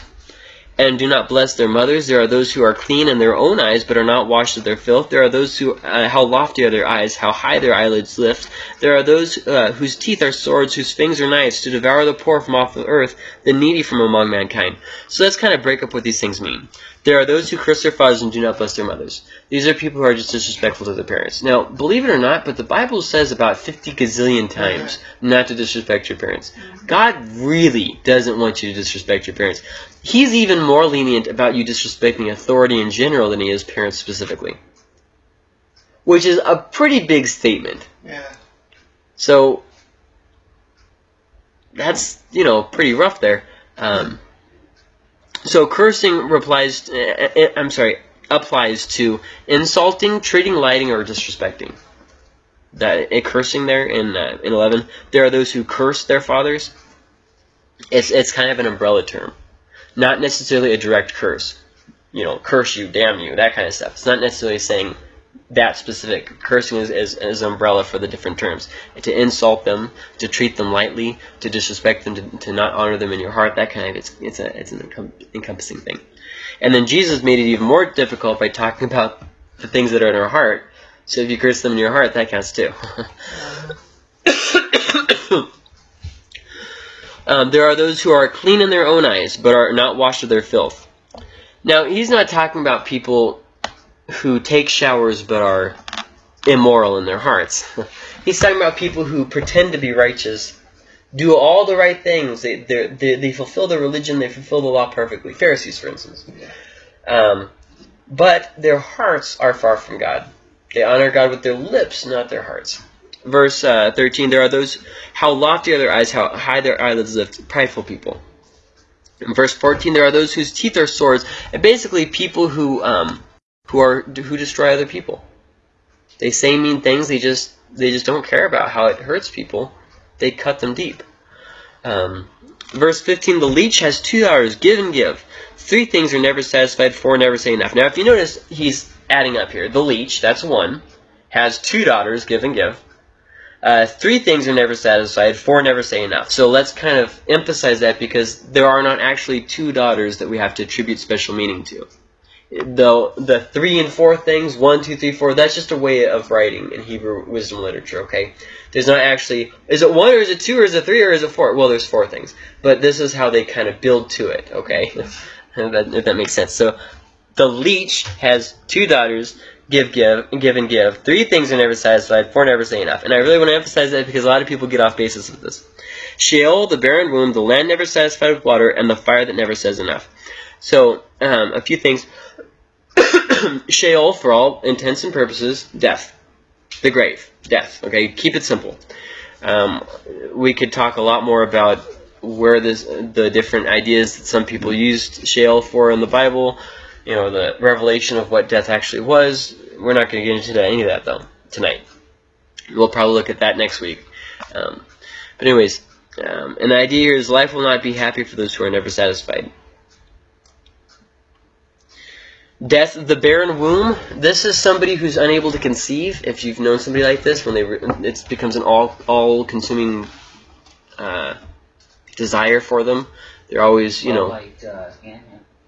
and do not bless their mothers. There are those who are clean in their own eyes, but are not washed of their filth. There are those who, uh, how lofty are their eyes, how high their eyelids lift. There are those uh, whose teeth are swords, whose fangs are knives, to devour the poor from off the earth, the needy from among mankind. So let's kind of break up what these things mean. There are those who curse their fathers and do not bless their mothers. These are people who are just disrespectful to their parents. Now, believe it or not, but the Bible says about 50 gazillion times not to disrespect your parents. God really doesn't want you to disrespect your parents. He's even more lenient about you disrespecting authority in general than he is parents specifically. Which is a pretty big statement. Yeah. So, that's, you know, pretty rough there. Um, so cursing replies, uh, uh, I'm sorry, applies to insulting, treating, lighting, or disrespecting. That uh, cursing there in uh, in 11, there are those who curse their fathers. It's it's kind of an umbrella term, not necessarily a direct curse. You know, curse you, damn you, that kind of stuff. It's not necessarily saying that specific. Cursing is, is, is an umbrella for the different terms. To insult them, to treat them lightly, to disrespect them, to, to not honor them in your heart, that kind of, it's, it's, a, it's an encompassing thing. And then Jesus made it even more difficult by talking about the things that are in our heart. So if you curse them in your heart, that counts too. um, there are those who are clean in their own eyes, but are not washed of their filth. Now, he's not talking about people who take showers but are immoral in their hearts. He's talking about people who pretend to be righteous, do all the right things. They they they fulfill the religion, they fulfill the law perfectly. Pharisees, for instance. Um, but their hearts are far from God. They honor God with their lips, not their hearts. Verse uh, 13, there are those, how lofty are their eyes, how high their eyelids lift, prideful people. In verse 14, there are those whose teeth are swords, and basically people who um, who are who destroy other people. They say mean things. They just they just don't care about how it hurts people. They cut them deep. Um, verse 15: The leech has two daughters. Give and give. Three things are never satisfied. Four never say enough. Now, if you notice, he's adding up here. The leech, that's one, has two daughters. Give and give. Uh, three things are never satisfied. Four never say enough. So let's kind of emphasize that because there are not actually two daughters that we have to attribute special meaning to the the three and four things, one, two, three, four, that's just a way of writing in Hebrew wisdom literature, okay? There's not actually, is it one or is it two or is it three or is it four? Well, there's four things. But this is how they kind of build to it, okay? that, if that makes sense. So, the leech has two daughters, give, give, give and give. Three things are never satisfied, four never say enough. And I really want to emphasize that because a lot of people get off basis with this. Sheol, the barren womb, the land never satisfied with water, and the fire that never says enough. So, um, a few things. Sheol, for all intents and purposes, death. The grave. Death. Okay, keep it simple. Um, we could talk a lot more about where this, the different ideas that some people used Sheol for in the Bible, you know, the revelation of what death actually was. We're not going to get into any of that, though, tonight. We'll probably look at that next week. Um, but anyways, um, and the idea here is life will not be happy for those who are never satisfied. Death of the barren womb. This is somebody who's unable to conceive. If you've known somebody like this, when they it becomes an all all consuming uh, desire for them. They're always, you Well, know, like uh, Hannah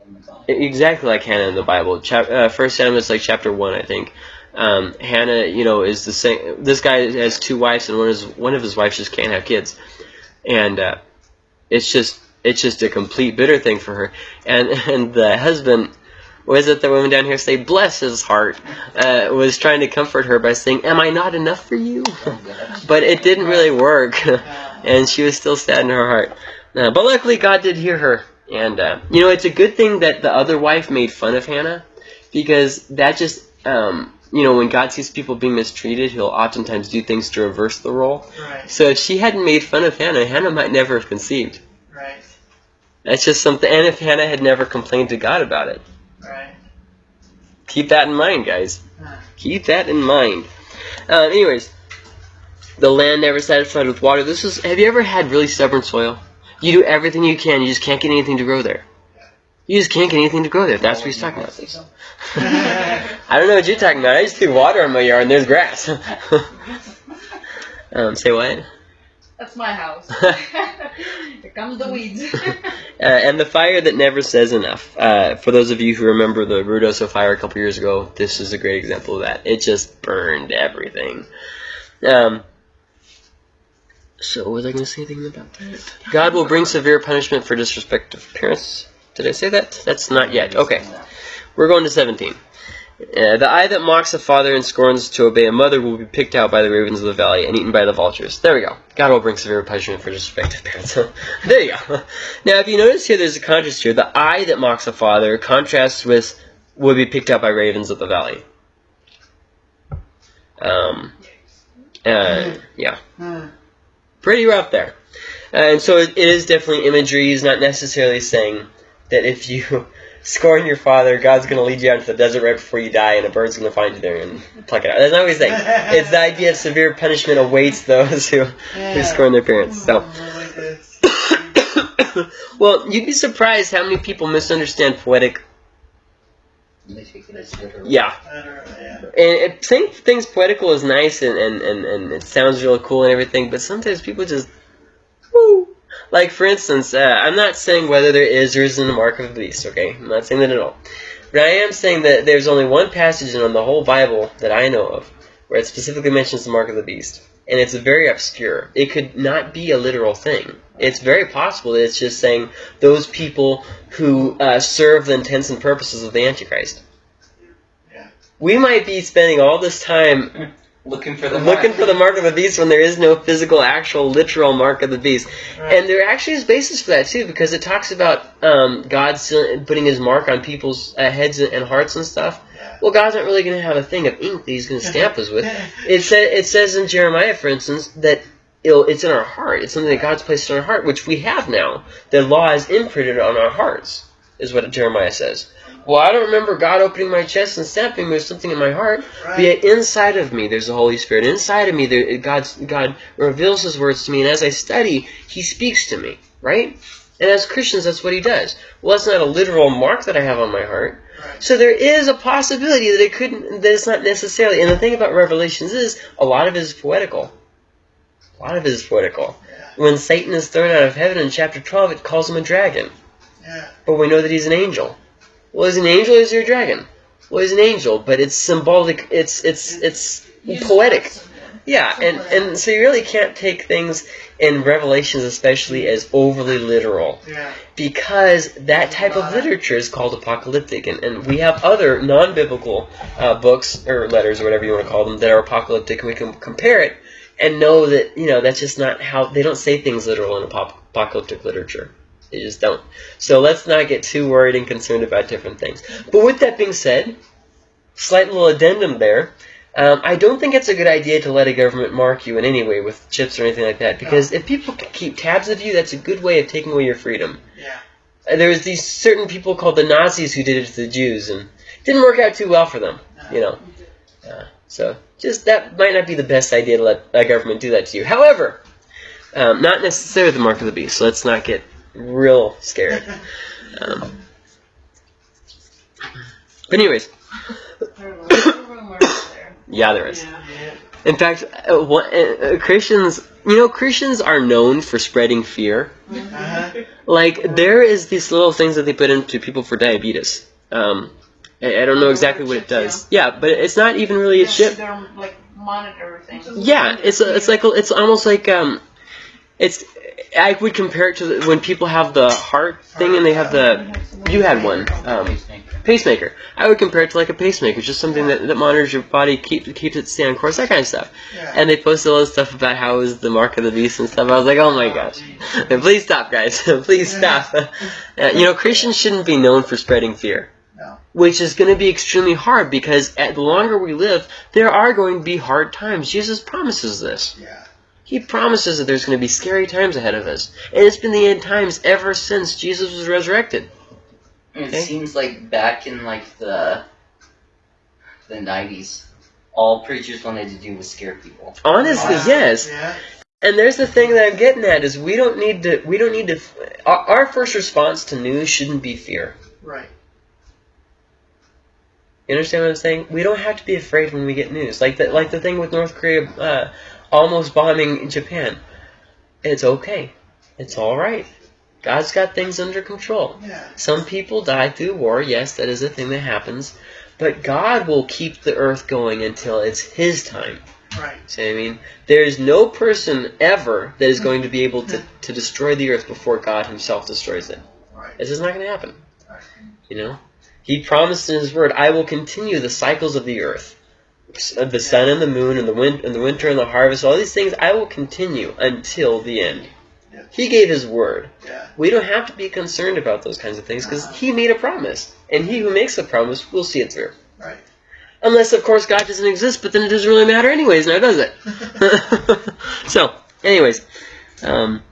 in the Bible. exactly like Hannah in the Bible. Chap- uh, First Samuel is like chapter one, I think. Um, Hannah, you know, is the same. This guy has two wives, and one is one of his wives just can't have kids, and uh, it's just it's just a complete bitter thing for her. And and the husband, was it the woman down here say, bless his heart, uh, was trying to comfort her by saying, "Am I not enough for you?" But it didn't really work, and she was still sad in her heart. Uh, but luckily, God did hear her, and uh, you know, it's a good thing that the other wife made fun of Hannah, because that just, um, you know, when God sees people being mistreated, He'll oftentimes do things to reverse the role. Right, So if she hadn't made fun of Hannah, Hannah might never have conceived. right, That's just something. And if Hannah had never complained to God about it, right. keep that in mind, guys. Huh. Keep that in mind. Um, anyways, the land never satisfied with water. This is. Have you ever had really stubborn soil? You do everything you can, you just can't get anything to grow there. You just can't get anything to grow there. That's what he's talking about. I don't know what you're talking about. I just threw water on my yard and there's grass. um, say what? That's my house. Here comes the weeds. Uh, and the fire that never says enough. Uh, for those of you who remember the Ruidoso fire a couple years ago, this is a great example of that. It just burned everything. Um, so, was I going to say anything about that? God will bring severe punishment for disrespect of parents. Did I say that? That's not yet. Okay. We're going to 17. Uh, the eye that mocks a father and scorns to obey a mother will be picked out by the ravens of the valley and eaten by the vultures. There we go. God will bring severe punishment for disrespect of parents. there you go. Now, if you notice here, there's a contrast here. The eye that mocks a father contrasts with will be picked out by ravens of the valley. Um, uh, yeah Hmm. pretty rough there. And so it, it is definitely imagery. He's not necessarily saying that if you scorn your father, God's going to lead you out into the desert right before you die, and a bird's going to find you there and pluck it out. That's not what he's saying. It's the idea of severe punishment awaits those who, who scorn their parents. So, I like this. well, you'd be surprised how many people misunderstand poetic. They take it as literal. Yeah, I don't know, yeah. and it, saying things poetical is nice and, and, and, and it sounds really cool and everything, but sometimes people just, woo. Like, for instance, uh, I'm not saying whether there is or isn't a mark of the beast, okay? I'm not saying that at all. But I am saying that there's only one passage in the whole Bible that I know of where it specifically mentions the mark of the beast. And it's very obscure. It could not be a literal thing. It's very possible that it's just saying those people who uh, serve the intents and purposes of the Antichrist. We might be spending all this time Looking for the looking mark. for the mark of the beast when there is no physical, actual, literal mark of the beast. Right. And there actually is basis for that too, because it talks about um, God putting His mark on people's uh, heads and hearts and stuff. Yeah. Well, God's not really going to have a thing of ink that He's going to stamp us with. It sa- it says in Jeremiah, for instance, that it's in our heart. It's something that God's placed in our heart, which we have now. The law is imprinted on our hearts, is what Jeremiah says. Well, I don't remember God opening my chest and stamping. There's something in my heart. Right. But yet inside of me, there's the Holy Spirit. Inside of me, there, God's, God reveals His words to me, and as I study, He speaks to me, right? And as Christians, that's what He does. Well, that's not a literal mark that I have on my heart. Right. So there is a possibility that it couldn't, that it's not necessarily. And the thing about Revelations is, a lot of it is poetical. A lot of it is poetical. Yeah. When Satan is thrown out of heaven in chapter 12, it calls him a dragon. Yeah. But we know that he's an angel. Well, is an angel or is your dragon? Well, he's an angel, but it's symbolic. It's it's it's poetic. Yeah, and and so you really can't take things in Revelations, especially as overly literal, Yeah. because that type of literature is called apocalyptic, and, and we have other non-biblical uh, books or letters or whatever you want to call them that are apocalyptic, and we can compare it and know that you know that's just not how they don't say things literal in apocalyptic literature. They just don't. So let's not get too worried and concerned about different things. But with that being said, slight little addendum there. Um, I don't think it's a good idea to let a government mark you in any way with chips or anything like that, because if people keep tabs of you, that's a good way of taking away your freedom. Yeah. There was these certain people called the Nazis who did it to the Jews, and it didn't work out too well for them. You know, uh, so just that might not be the best idea to let a government do that to you. However, um, not necessarily the mark of the beast. So let's not get real scared. Um, But anyways, There was a rumor there. yeah, there is. In fact, uh, what, uh, uh, Christians, you know, Christians are known for spreading fear. Uh-huh. Like there is these little things that they put into people for diabetes. Um, I, I don't know exactly what it does. Yeah, but it's not even really a chip. Like monitor things. Yeah, it's a, it's like it's almost like um, it's I would compare it to the, when people have the heart thing and they have the you had one um, Pacemaker. I would compare it to like a pacemaker, just something that, that monitors your body, keeps keeps it stay on course, that kind of stuff. And they posted all this stuff about how it was the mark of the beast and stuff. I was like, oh my gosh, please stop, guys, please stop. Uh, you know, Christians shouldn't be known for spreading fear. No. Which is going to be extremely hard because at the longer we live, there are going to be hard times. Jesus promises this. Yeah. He promises that there's going to be scary times ahead of us. And it's been the end times ever since Jesus was resurrected. It Okay. seems like back in like the the nineties, all preachers wanted to do was scare people. Honestly, Wow. yes. Yeah. And there's the thing that I'm getting at is we don't need to. We don't need to. Our, our first response to news shouldn't be fear. Right. You understand what I'm saying? We don't have to be afraid when we get news. Like the like the thing with North Korea uh, almost bombing Japan. It's okay. It's all right. God's got things under control. Yeah. Some people die through war. Yes, that is a thing that happens. But God will keep the earth going until it's His time. Right. See what I mean? There is no person ever that is going to be able to, to destroy the earth before God Himself destroys it. Right. It's just not going to happen. Right. You know? He promised in His Word, I will continue the cycles of the earth. Uh, The sun and the moon and the wind and the winter and the harvest, all these things I will continue until the end. Yeah. He gave His Word. Yeah. We don't have to be concerned about those kinds of things because He made a promise. And He who makes a promise will see it through. Right. Unless, of course, God doesn't exist, but then it doesn't really matter anyways, now does it? so, anyways, um,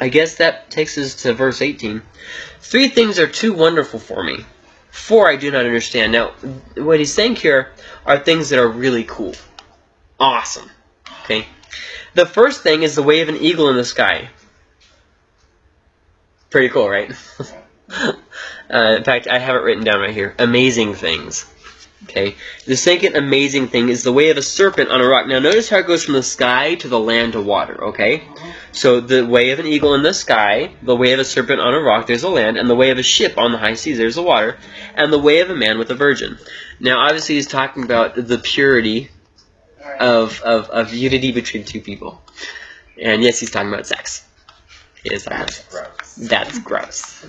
I guess that takes us to verse 18. Three things are too wonderful for me. Four I do not understand. Now, what he's saying here are things that are really cool. Awesome. Okay? The first thing is the way of an eagle in the sky. Pretty cool, right? uh, in fact, I have it written down right here. Amazing things. Okay. The second amazing thing is the way of a serpent on a rock. Now, notice how it goes from the sky to the land to water. Okay. So the way of an eagle in the sky, the way of a serpent on a rock, there's a land, and the way of a ship on the high seas, there's the water, and the way of a man with a virgin. Now, obviously, he's talking about the purity of, of, of unity between two people. And yes, he's talking about sex. He is talking about sex. gross. That's gross.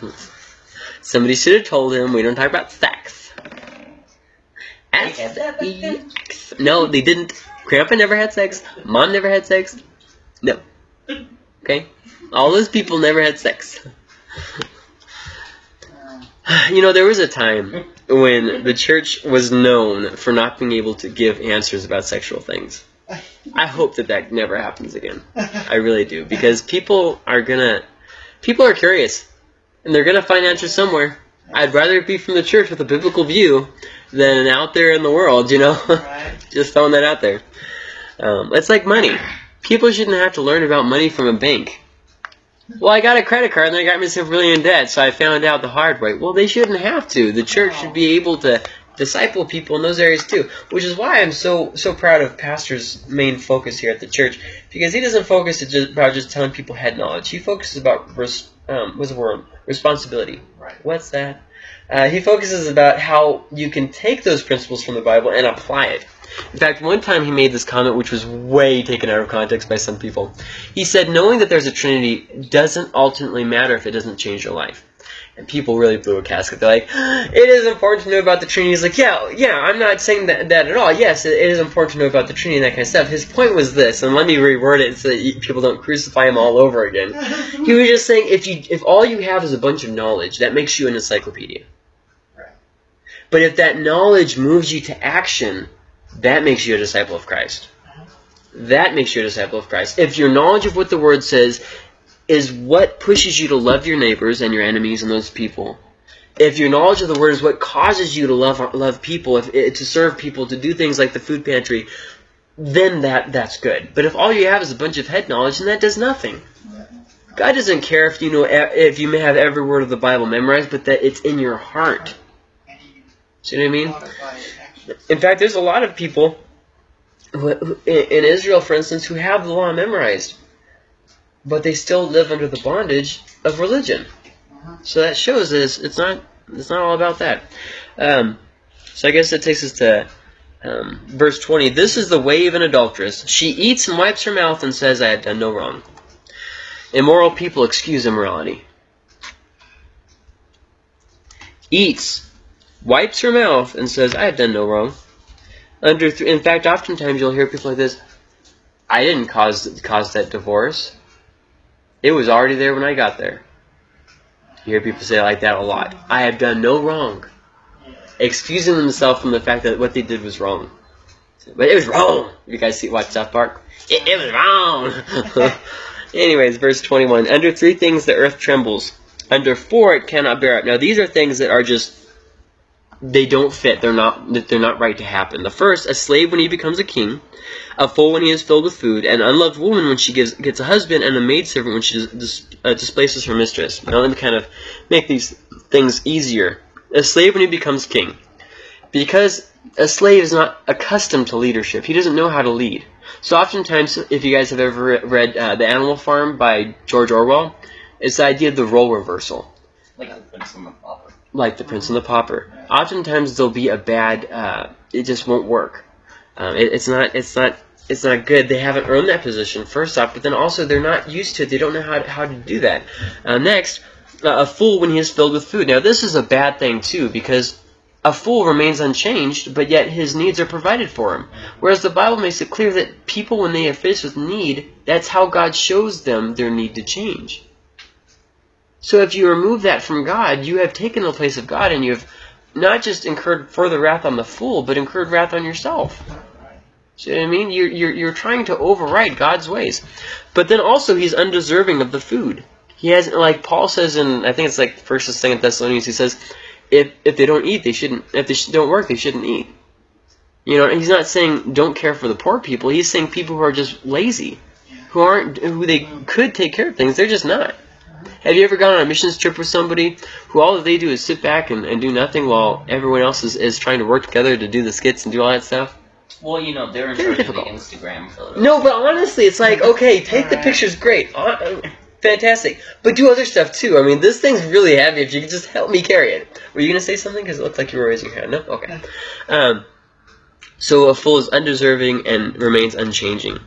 Somebody should have told him we don't talk about sex. They had that back then? Sex. No, they didn't. Grandpa never had sex. Mom never had sex. No. Okay? All those people never had sex. You know, there was a time when the church was known for not being able to give answers about sexual things. I hope that that never happens again. I really do because people are gonna, people are curious, and they're gonna find answers somewhere. I'd rather be from the church with a biblical view than out there in the world. You know, Right. just throwing that out there. Um, it's like money. People shouldn't have to learn about money from a bank. Well, I got a credit card and I got myself really in debt, so I found out the hard way. Well, they shouldn't have to. The church should be able to disciple people in those areas too, which is why I'm so so proud of Pastor's main focus here at the church because he doesn't focus just about just telling people head knowledge. He focuses about res, um, what's the word responsibility. Right. What's that? Uh, he focuses about how you can take those principles from the Bible and apply it. In fact, one time he made this comment which was way taken out of context by some people. He said, knowing that there's a Trinity doesn't ultimately matter if it doesn't change your life. And people really blew a casket. They're like, it is important to know about the Trinity. He's like, yeah, yeah, I'm not saying that, that at all. Yes, it, it is important to know about the Trinity and that kind of stuff. His point was this, and let me reword it so that people don't crucify him all over again. He was just saying, if you if all you have is a bunch of knowledge, that makes you an encyclopedia. Right. But if that knowledge moves you to action, that makes you a disciple of Christ. Uh-huh. That makes you a disciple of Christ. If your knowledge of what the Word says is what pushes you to love your neighbors and your enemies and those people, if your knowledge of the Word is what causes you to love love people, if eh, to serve people, to do things like the food pantry, then that that's good. But if all you have is a bunch of head knowledge, then that does nothing. God doesn't care if you know e- if you may have every word of the Bible memorized, but that it's in your heart. See what I mean? In fact, there's a lot of people who, in Israel, for instance, who have the law memorized, but they still live under the bondage of religion. So that shows that it's, not it's not all about that. Um, so I guess that takes us to um, verse 20. This is the way of an adulteress. She eats and wipes her mouth and says, "I have done no wrong." Immoral people excuse immorality. Eats, wipes her mouth, and says, "I have done no wrong." Under, in fact, oftentimes you'll hear people like this. I didn't cause cause that divorce. It was already there when I got there. You hear people say like that a lot. I have done no wrong. Excusing themselves from the fact that what they did was wrong. But it was wrong. You guys see watch South Park? It, it was wrong. Anyways, verse 21. Under three things the earth trembles. Under four it cannot bear up. Now these are things that are just they don't fit. They're not they're not right to happen. The first, a slave when he becomes a king, a fool when he is filled with food, an unloved woman when she gives, gets a husband, and a maidservant when she dis, uh, displaces her mistress. Now let me kind of make these things easier. A slave when he becomes king. Because a slave is not accustomed to leadership. He doesn't know how to lead. So oftentimes, if you guys have ever read uh, The Animal Farm by George Orwell, it's the idea of the role reversal Like like the Prince and the Pauper. Oftentimes there'll be a bad. Uh, it just won't work. Um, it, it's not. It's not. It's not good. They haven't earned that position first off, but then also they're not used to it. They don't know how to, how to do that. Uh, next, uh, a fool when he is filled with food. Now this is a bad thing too because a fool remains unchanged, but yet his needs are provided for him. Whereas the Bible makes it clear that people, when they are faced with need, that's how God shows them their need to change. So if you remove that from God, you have taken the place of God and you have not just incurred further wrath on the fool, but incurred wrath on yourself. See what I mean? You're, you're, you're trying to override God's ways. But then also, he's undeserving of the food. He has, like Paul says in, I think it's like First or Second Thessalonians, he says, if, if they don't eat, they shouldn't, if they don't work, they shouldn't eat. You know, and he's not saying don't care for the poor people. He's saying people who are just lazy, who aren't, who they could take care of things, they're just not. Have you ever gone on a missions trip with somebody who all that they do is sit back and, and do nothing while everyone else is, is trying to work together to do the skits and do all that stuff? Well, you know, they're in Very charge of the difficult. Instagram photos. No, but honestly, it's like, okay, take the pictures, great, uh, fantastic, but do other stuff too. I mean, this thing's really heavy. If you could just help me carry it. Were you gonna say something? Because it looked like you were raising your hand. No, okay. Um, so a fool is undeserving and remains unchanging.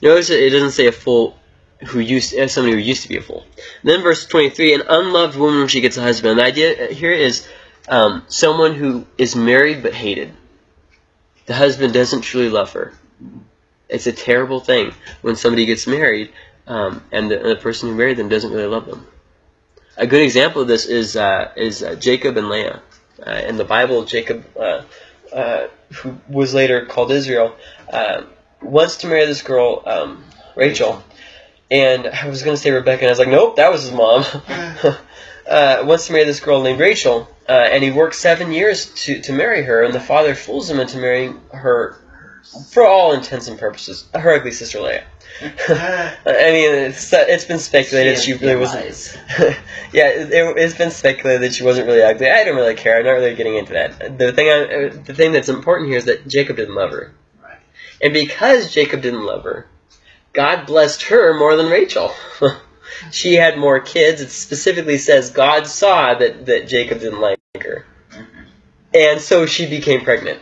Notice it doesn't say a fool who used as somebody who used to be a fool. then verse 23, an unloved woman when she gets a husband. The idea here is um, someone who is married but hated. The husband doesn't truly love her. It's a terrible thing when somebody gets married um, and, the, and the person who married them doesn't really love them. A good example of this is uh, is uh, Jacob and Leah. Uh, in the Bible, Jacob, uh, uh, who was later called Israel, uh, wants to marry this girl, um, Rachel. And I was going to say Rebecca, and I was like, nope, that was his mom. uh, wants to marry this girl named Rachel, uh, and he works seven years to, to marry her, and the father fools him into marrying her, for all intents and purposes, her ugly sister Leah. I mean, it's, it's been speculated she really wasn't. yeah, it, it's been speculated that she wasn't really ugly. I don't really care. I'm not really getting into that. The thing, I, the thing that's important here is that Jacob didn't love her, Right. and because Jacob didn't love her, God blessed her more than Rachel. she had more kids. It specifically says God saw that that Jacob didn't like her, and so she became pregnant.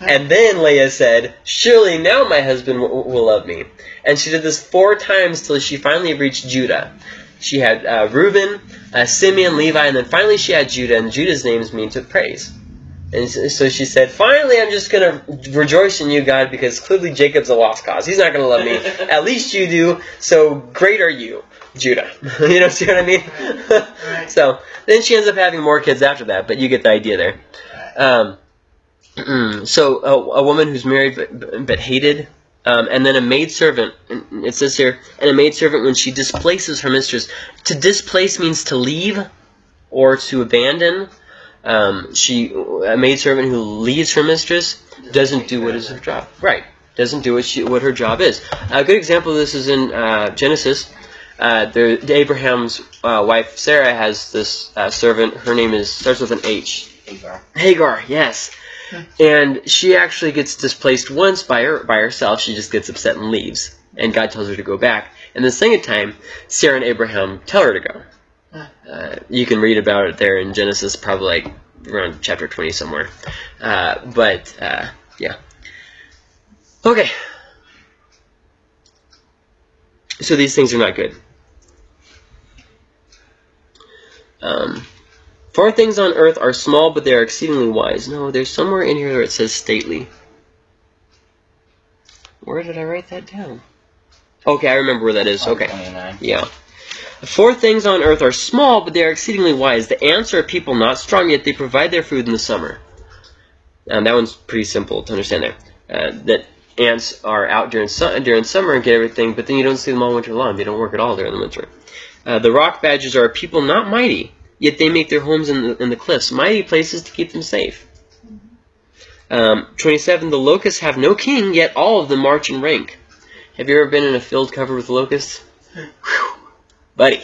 And then Leah said, Surely now my husband w- will love me. And she did this four times till she finally reached Judah. She had uh, Reuben, uh, Simeon, Levi, and then finally she had Judah, and Judah's names mean to praise. And so she said, Finally, I'm just going to rejoice in you, God, because clearly Jacob's a lost cause. He's not going to love me. At least you do, so great are you, Judah. you know, see what I mean? Right. so then she ends up having more kids after that, but you get the idea there. Um, so a, a woman who's married but, but hated, um, and then a maidservant. and It says here, and a maidservant when she displaces her mistress. To displace means to leave or to abandon. Um, she a maidservant who leaves her mistress doesn't do what is her job. Right, doesn't do what she what her job is. A good example of this is in uh, Genesis. Uh, there, Abraham's uh, wife Sarah has this uh, servant. Her name is starts with an H. Hagar. Hagar, yes. And she actually gets displaced once by her by herself. She just gets upset and leaves. And God tells her to go back. And the second time, Sarah and Abraham tell her to go. Uh, you can read about it there in Genesis, probably like around chapter 20 somewhere. Uh, but, uh, yeah. Okay. So these things are not good. Um, Four things on earth are small, but they are exceedingly wise. No, there's somewhere in here where it says stately. Where did I write that down? Okay, I remember where that is. Okay. 29. Yeah. Four things on earth are small, but they are exceedingly wise. The ants are people not strong, yet they provide their food in the summer. And that one's pretty simple to understand there. Uh, that ants are out during su- during summer and get everything, but then you don't see them all winter long. They don't work at all during the winter. Uh, the rock badgers are people not mighty, yet they make their homes in the, in the cliffs, mighty places to keep them safe. Um, 27. The locusts have no king, yet all of them march in rank. Have you ever been in a field covered with locusts? Whew. Buddy.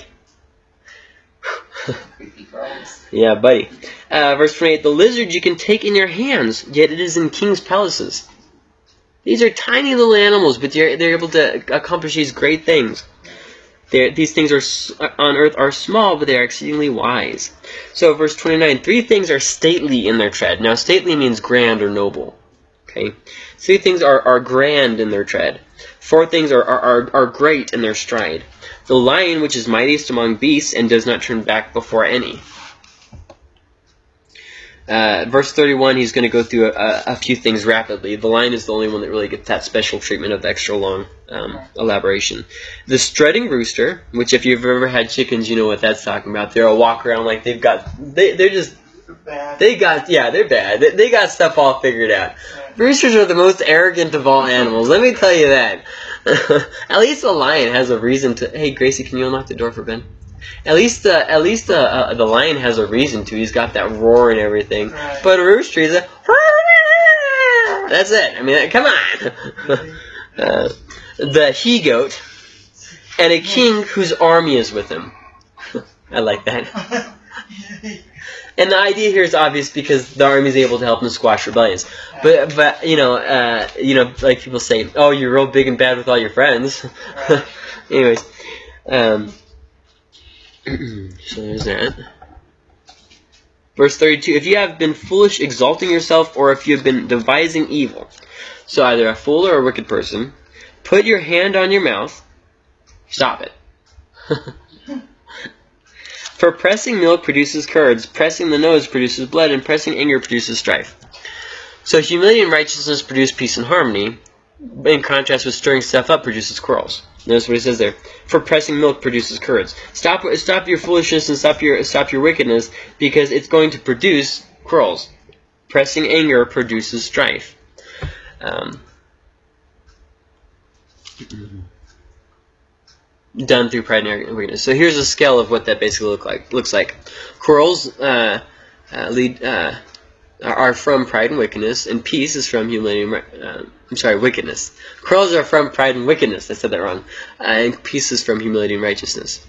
Yeah, buddy. Uh, verse 28, The lizard you can take in your hands, yet it is in king's palaces. These are tiny little animals, but they're, they're able to accomplish these great things. They're, these things are on earth are small, but they are exceedingly wise. So, verse 29, Three things are stately in their tread. Now, stately means grand or noble. Okay? Three things are, are grand in their tread. Four things are, are, are, are great in their stride. The lion, which is mightiest among beasts, and does not turn back before any. Uh, verse 31, he's going to go through a, a few things rapidly. The lion is the only one that really gets that special treatment of extra long um, elaboration. The strutting rooster, which if you've ever had chickens, you know what that's talking about. They're a walk around like they've got, they, they're just, Bad. they got, yeah, they're bad. They, they got stuff all figured out. Roosters are the most arrogant of all animals. Let me tell you that. At least the lion has a reason to. Hey, Gracie, can you unlock the door for Ben? At least, uh, at least uh, uh, the lion has a reason to. He's got that roar and everything. Right. But a rooster is a. That's it. I mean, come on. uh, the he goat, and a king whose army is with him. I like that. And the idea here is obvious because the army is able to help them squash rebellions. But but you know uh, you know like people say, oh you're real big and bad with all your friends. Anyways, um, so there's that. Verse 32, if you have been foolish exalting yourself, or if you have been devising evil, so either a fool or a wicked person, put your hand on your mouth, stop it. For pressing milk produces curds, pressing the nose produces blood, and pressing anger produces strife. So humility and righteousness produce peace and harmony, in contrast with stirring stuff up produces quarrels. Notice what he says there. For pressing milk produces curds. Stop stop your foolishness and stop your stop your wickedness, because it's going to produce quarrels. Pressing anger produces strife. Um, done through pride and wickedness. So here's a scale of what that basically look like. Looks like quarrels uh, uh, lead uh, are from pride and wickedness, and peace is from humility. And, uh, I'm sorry, wickedness. Quarrels are from pride and wickedness. I said that wrong. Uh, and peace is from humility and righteousness.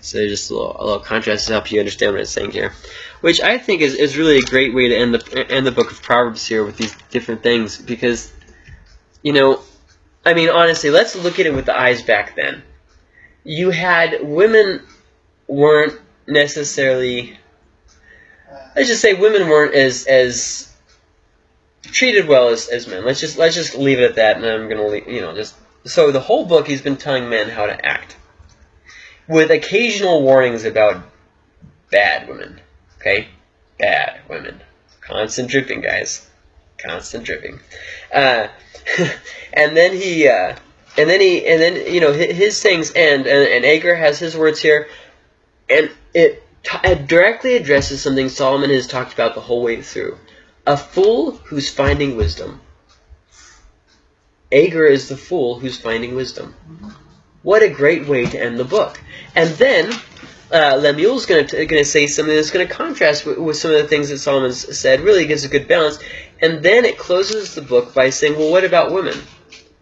So just a little, a little contrast to help you understand what it's saying here, which I think is, is really a great way to end the end the book of Proverbs here with these different things because, you know, I mean honestly, let's look at it with the eyes back then you had women weren't necessarily let's just say women weren't as as treated well as, as men. Let's just let's just leave it at that and I'm gonna leave, you know just so the whole book he's been telling men how to act. With occasional warnings about bad women. Okay? Bad women. Constant dripping, guys. Constant dripping. Uh, and then he uh, and then he and then you know his, his things end and, and Agur has his words here and it, t- it directly addresses something Solomon has talked about the whole way through. A fool who's finding wisdom. Agur is the fool who's finding wisdom. What a great way to end the book. And then uh, Lemuel's going to say something that's going to contrast with, with some of the things that Solomon's said really gives a good balance. And then it closes the book by saying well what about women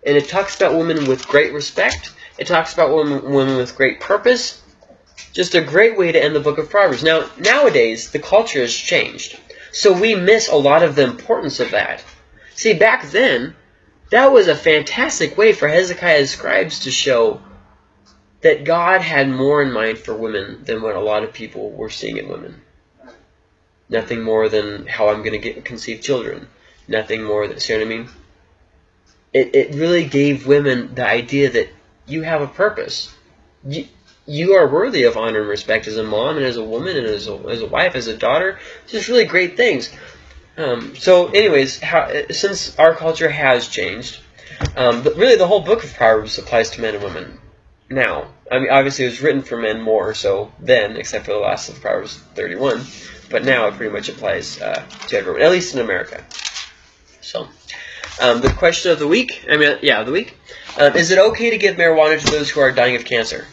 and it talks about women with great respect, It talks about women, women with great purpose. Just a great way to end the book of Proverbs. Now, nowadays, the culture has changed. So we miss a lot of the importance of that. See, back then, that was a fantastic way for Hezekiah's scribes to show that God had more in mind for women than what a lot of people were seeing in women. Nothing more than how I'm going to get conceive children. Nothing more than, see what I mean? It, it really gave women the idea that you have a purpose. You, you are worthy of honor and respect as a mom and as a woman and as a, as a wife, as a daughter. Just really great things. Um, so, anyways, how, since our culture has changed, um, but really the whole book of Proverbs applies to men and women now. I mean, obviously it was written for men more so then, except for the last of Proverbs 31. But now it pretty much applies uh, to everyone, at least in America. So, um, the question of the week, I mean, yeah, of the week, um, is it okay to give marijuana to those who are dying of cancer?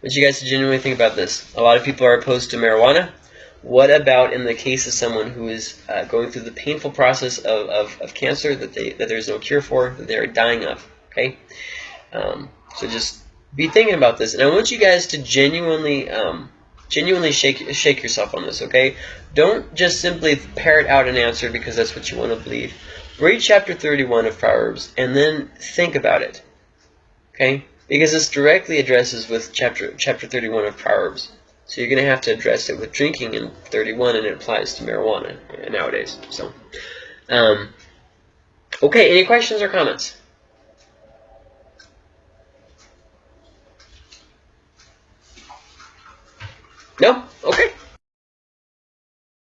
What you guys to genuinely think about this? A lot of people are opposed to marijuana. What about in the case of someone who is uh, going through the painful process of, of, of cancer that they that there's no cure for, that they're dying of? Okay, um, so just be thinking about this, and I want you guys to genuinely um, genuinely shake shake yourself on this. Okay, don't just simply parrot out an answer because that's what you want to believe. Read chapter 31 of Proverbs and then think about it. Okay, because this directly addresses with chapter chapter 31 of Proverbs. So you're going to have to address it with drinking in 31, and it applies to marijuana nowadays. So, um, okay, any questions or comments? No? Okay.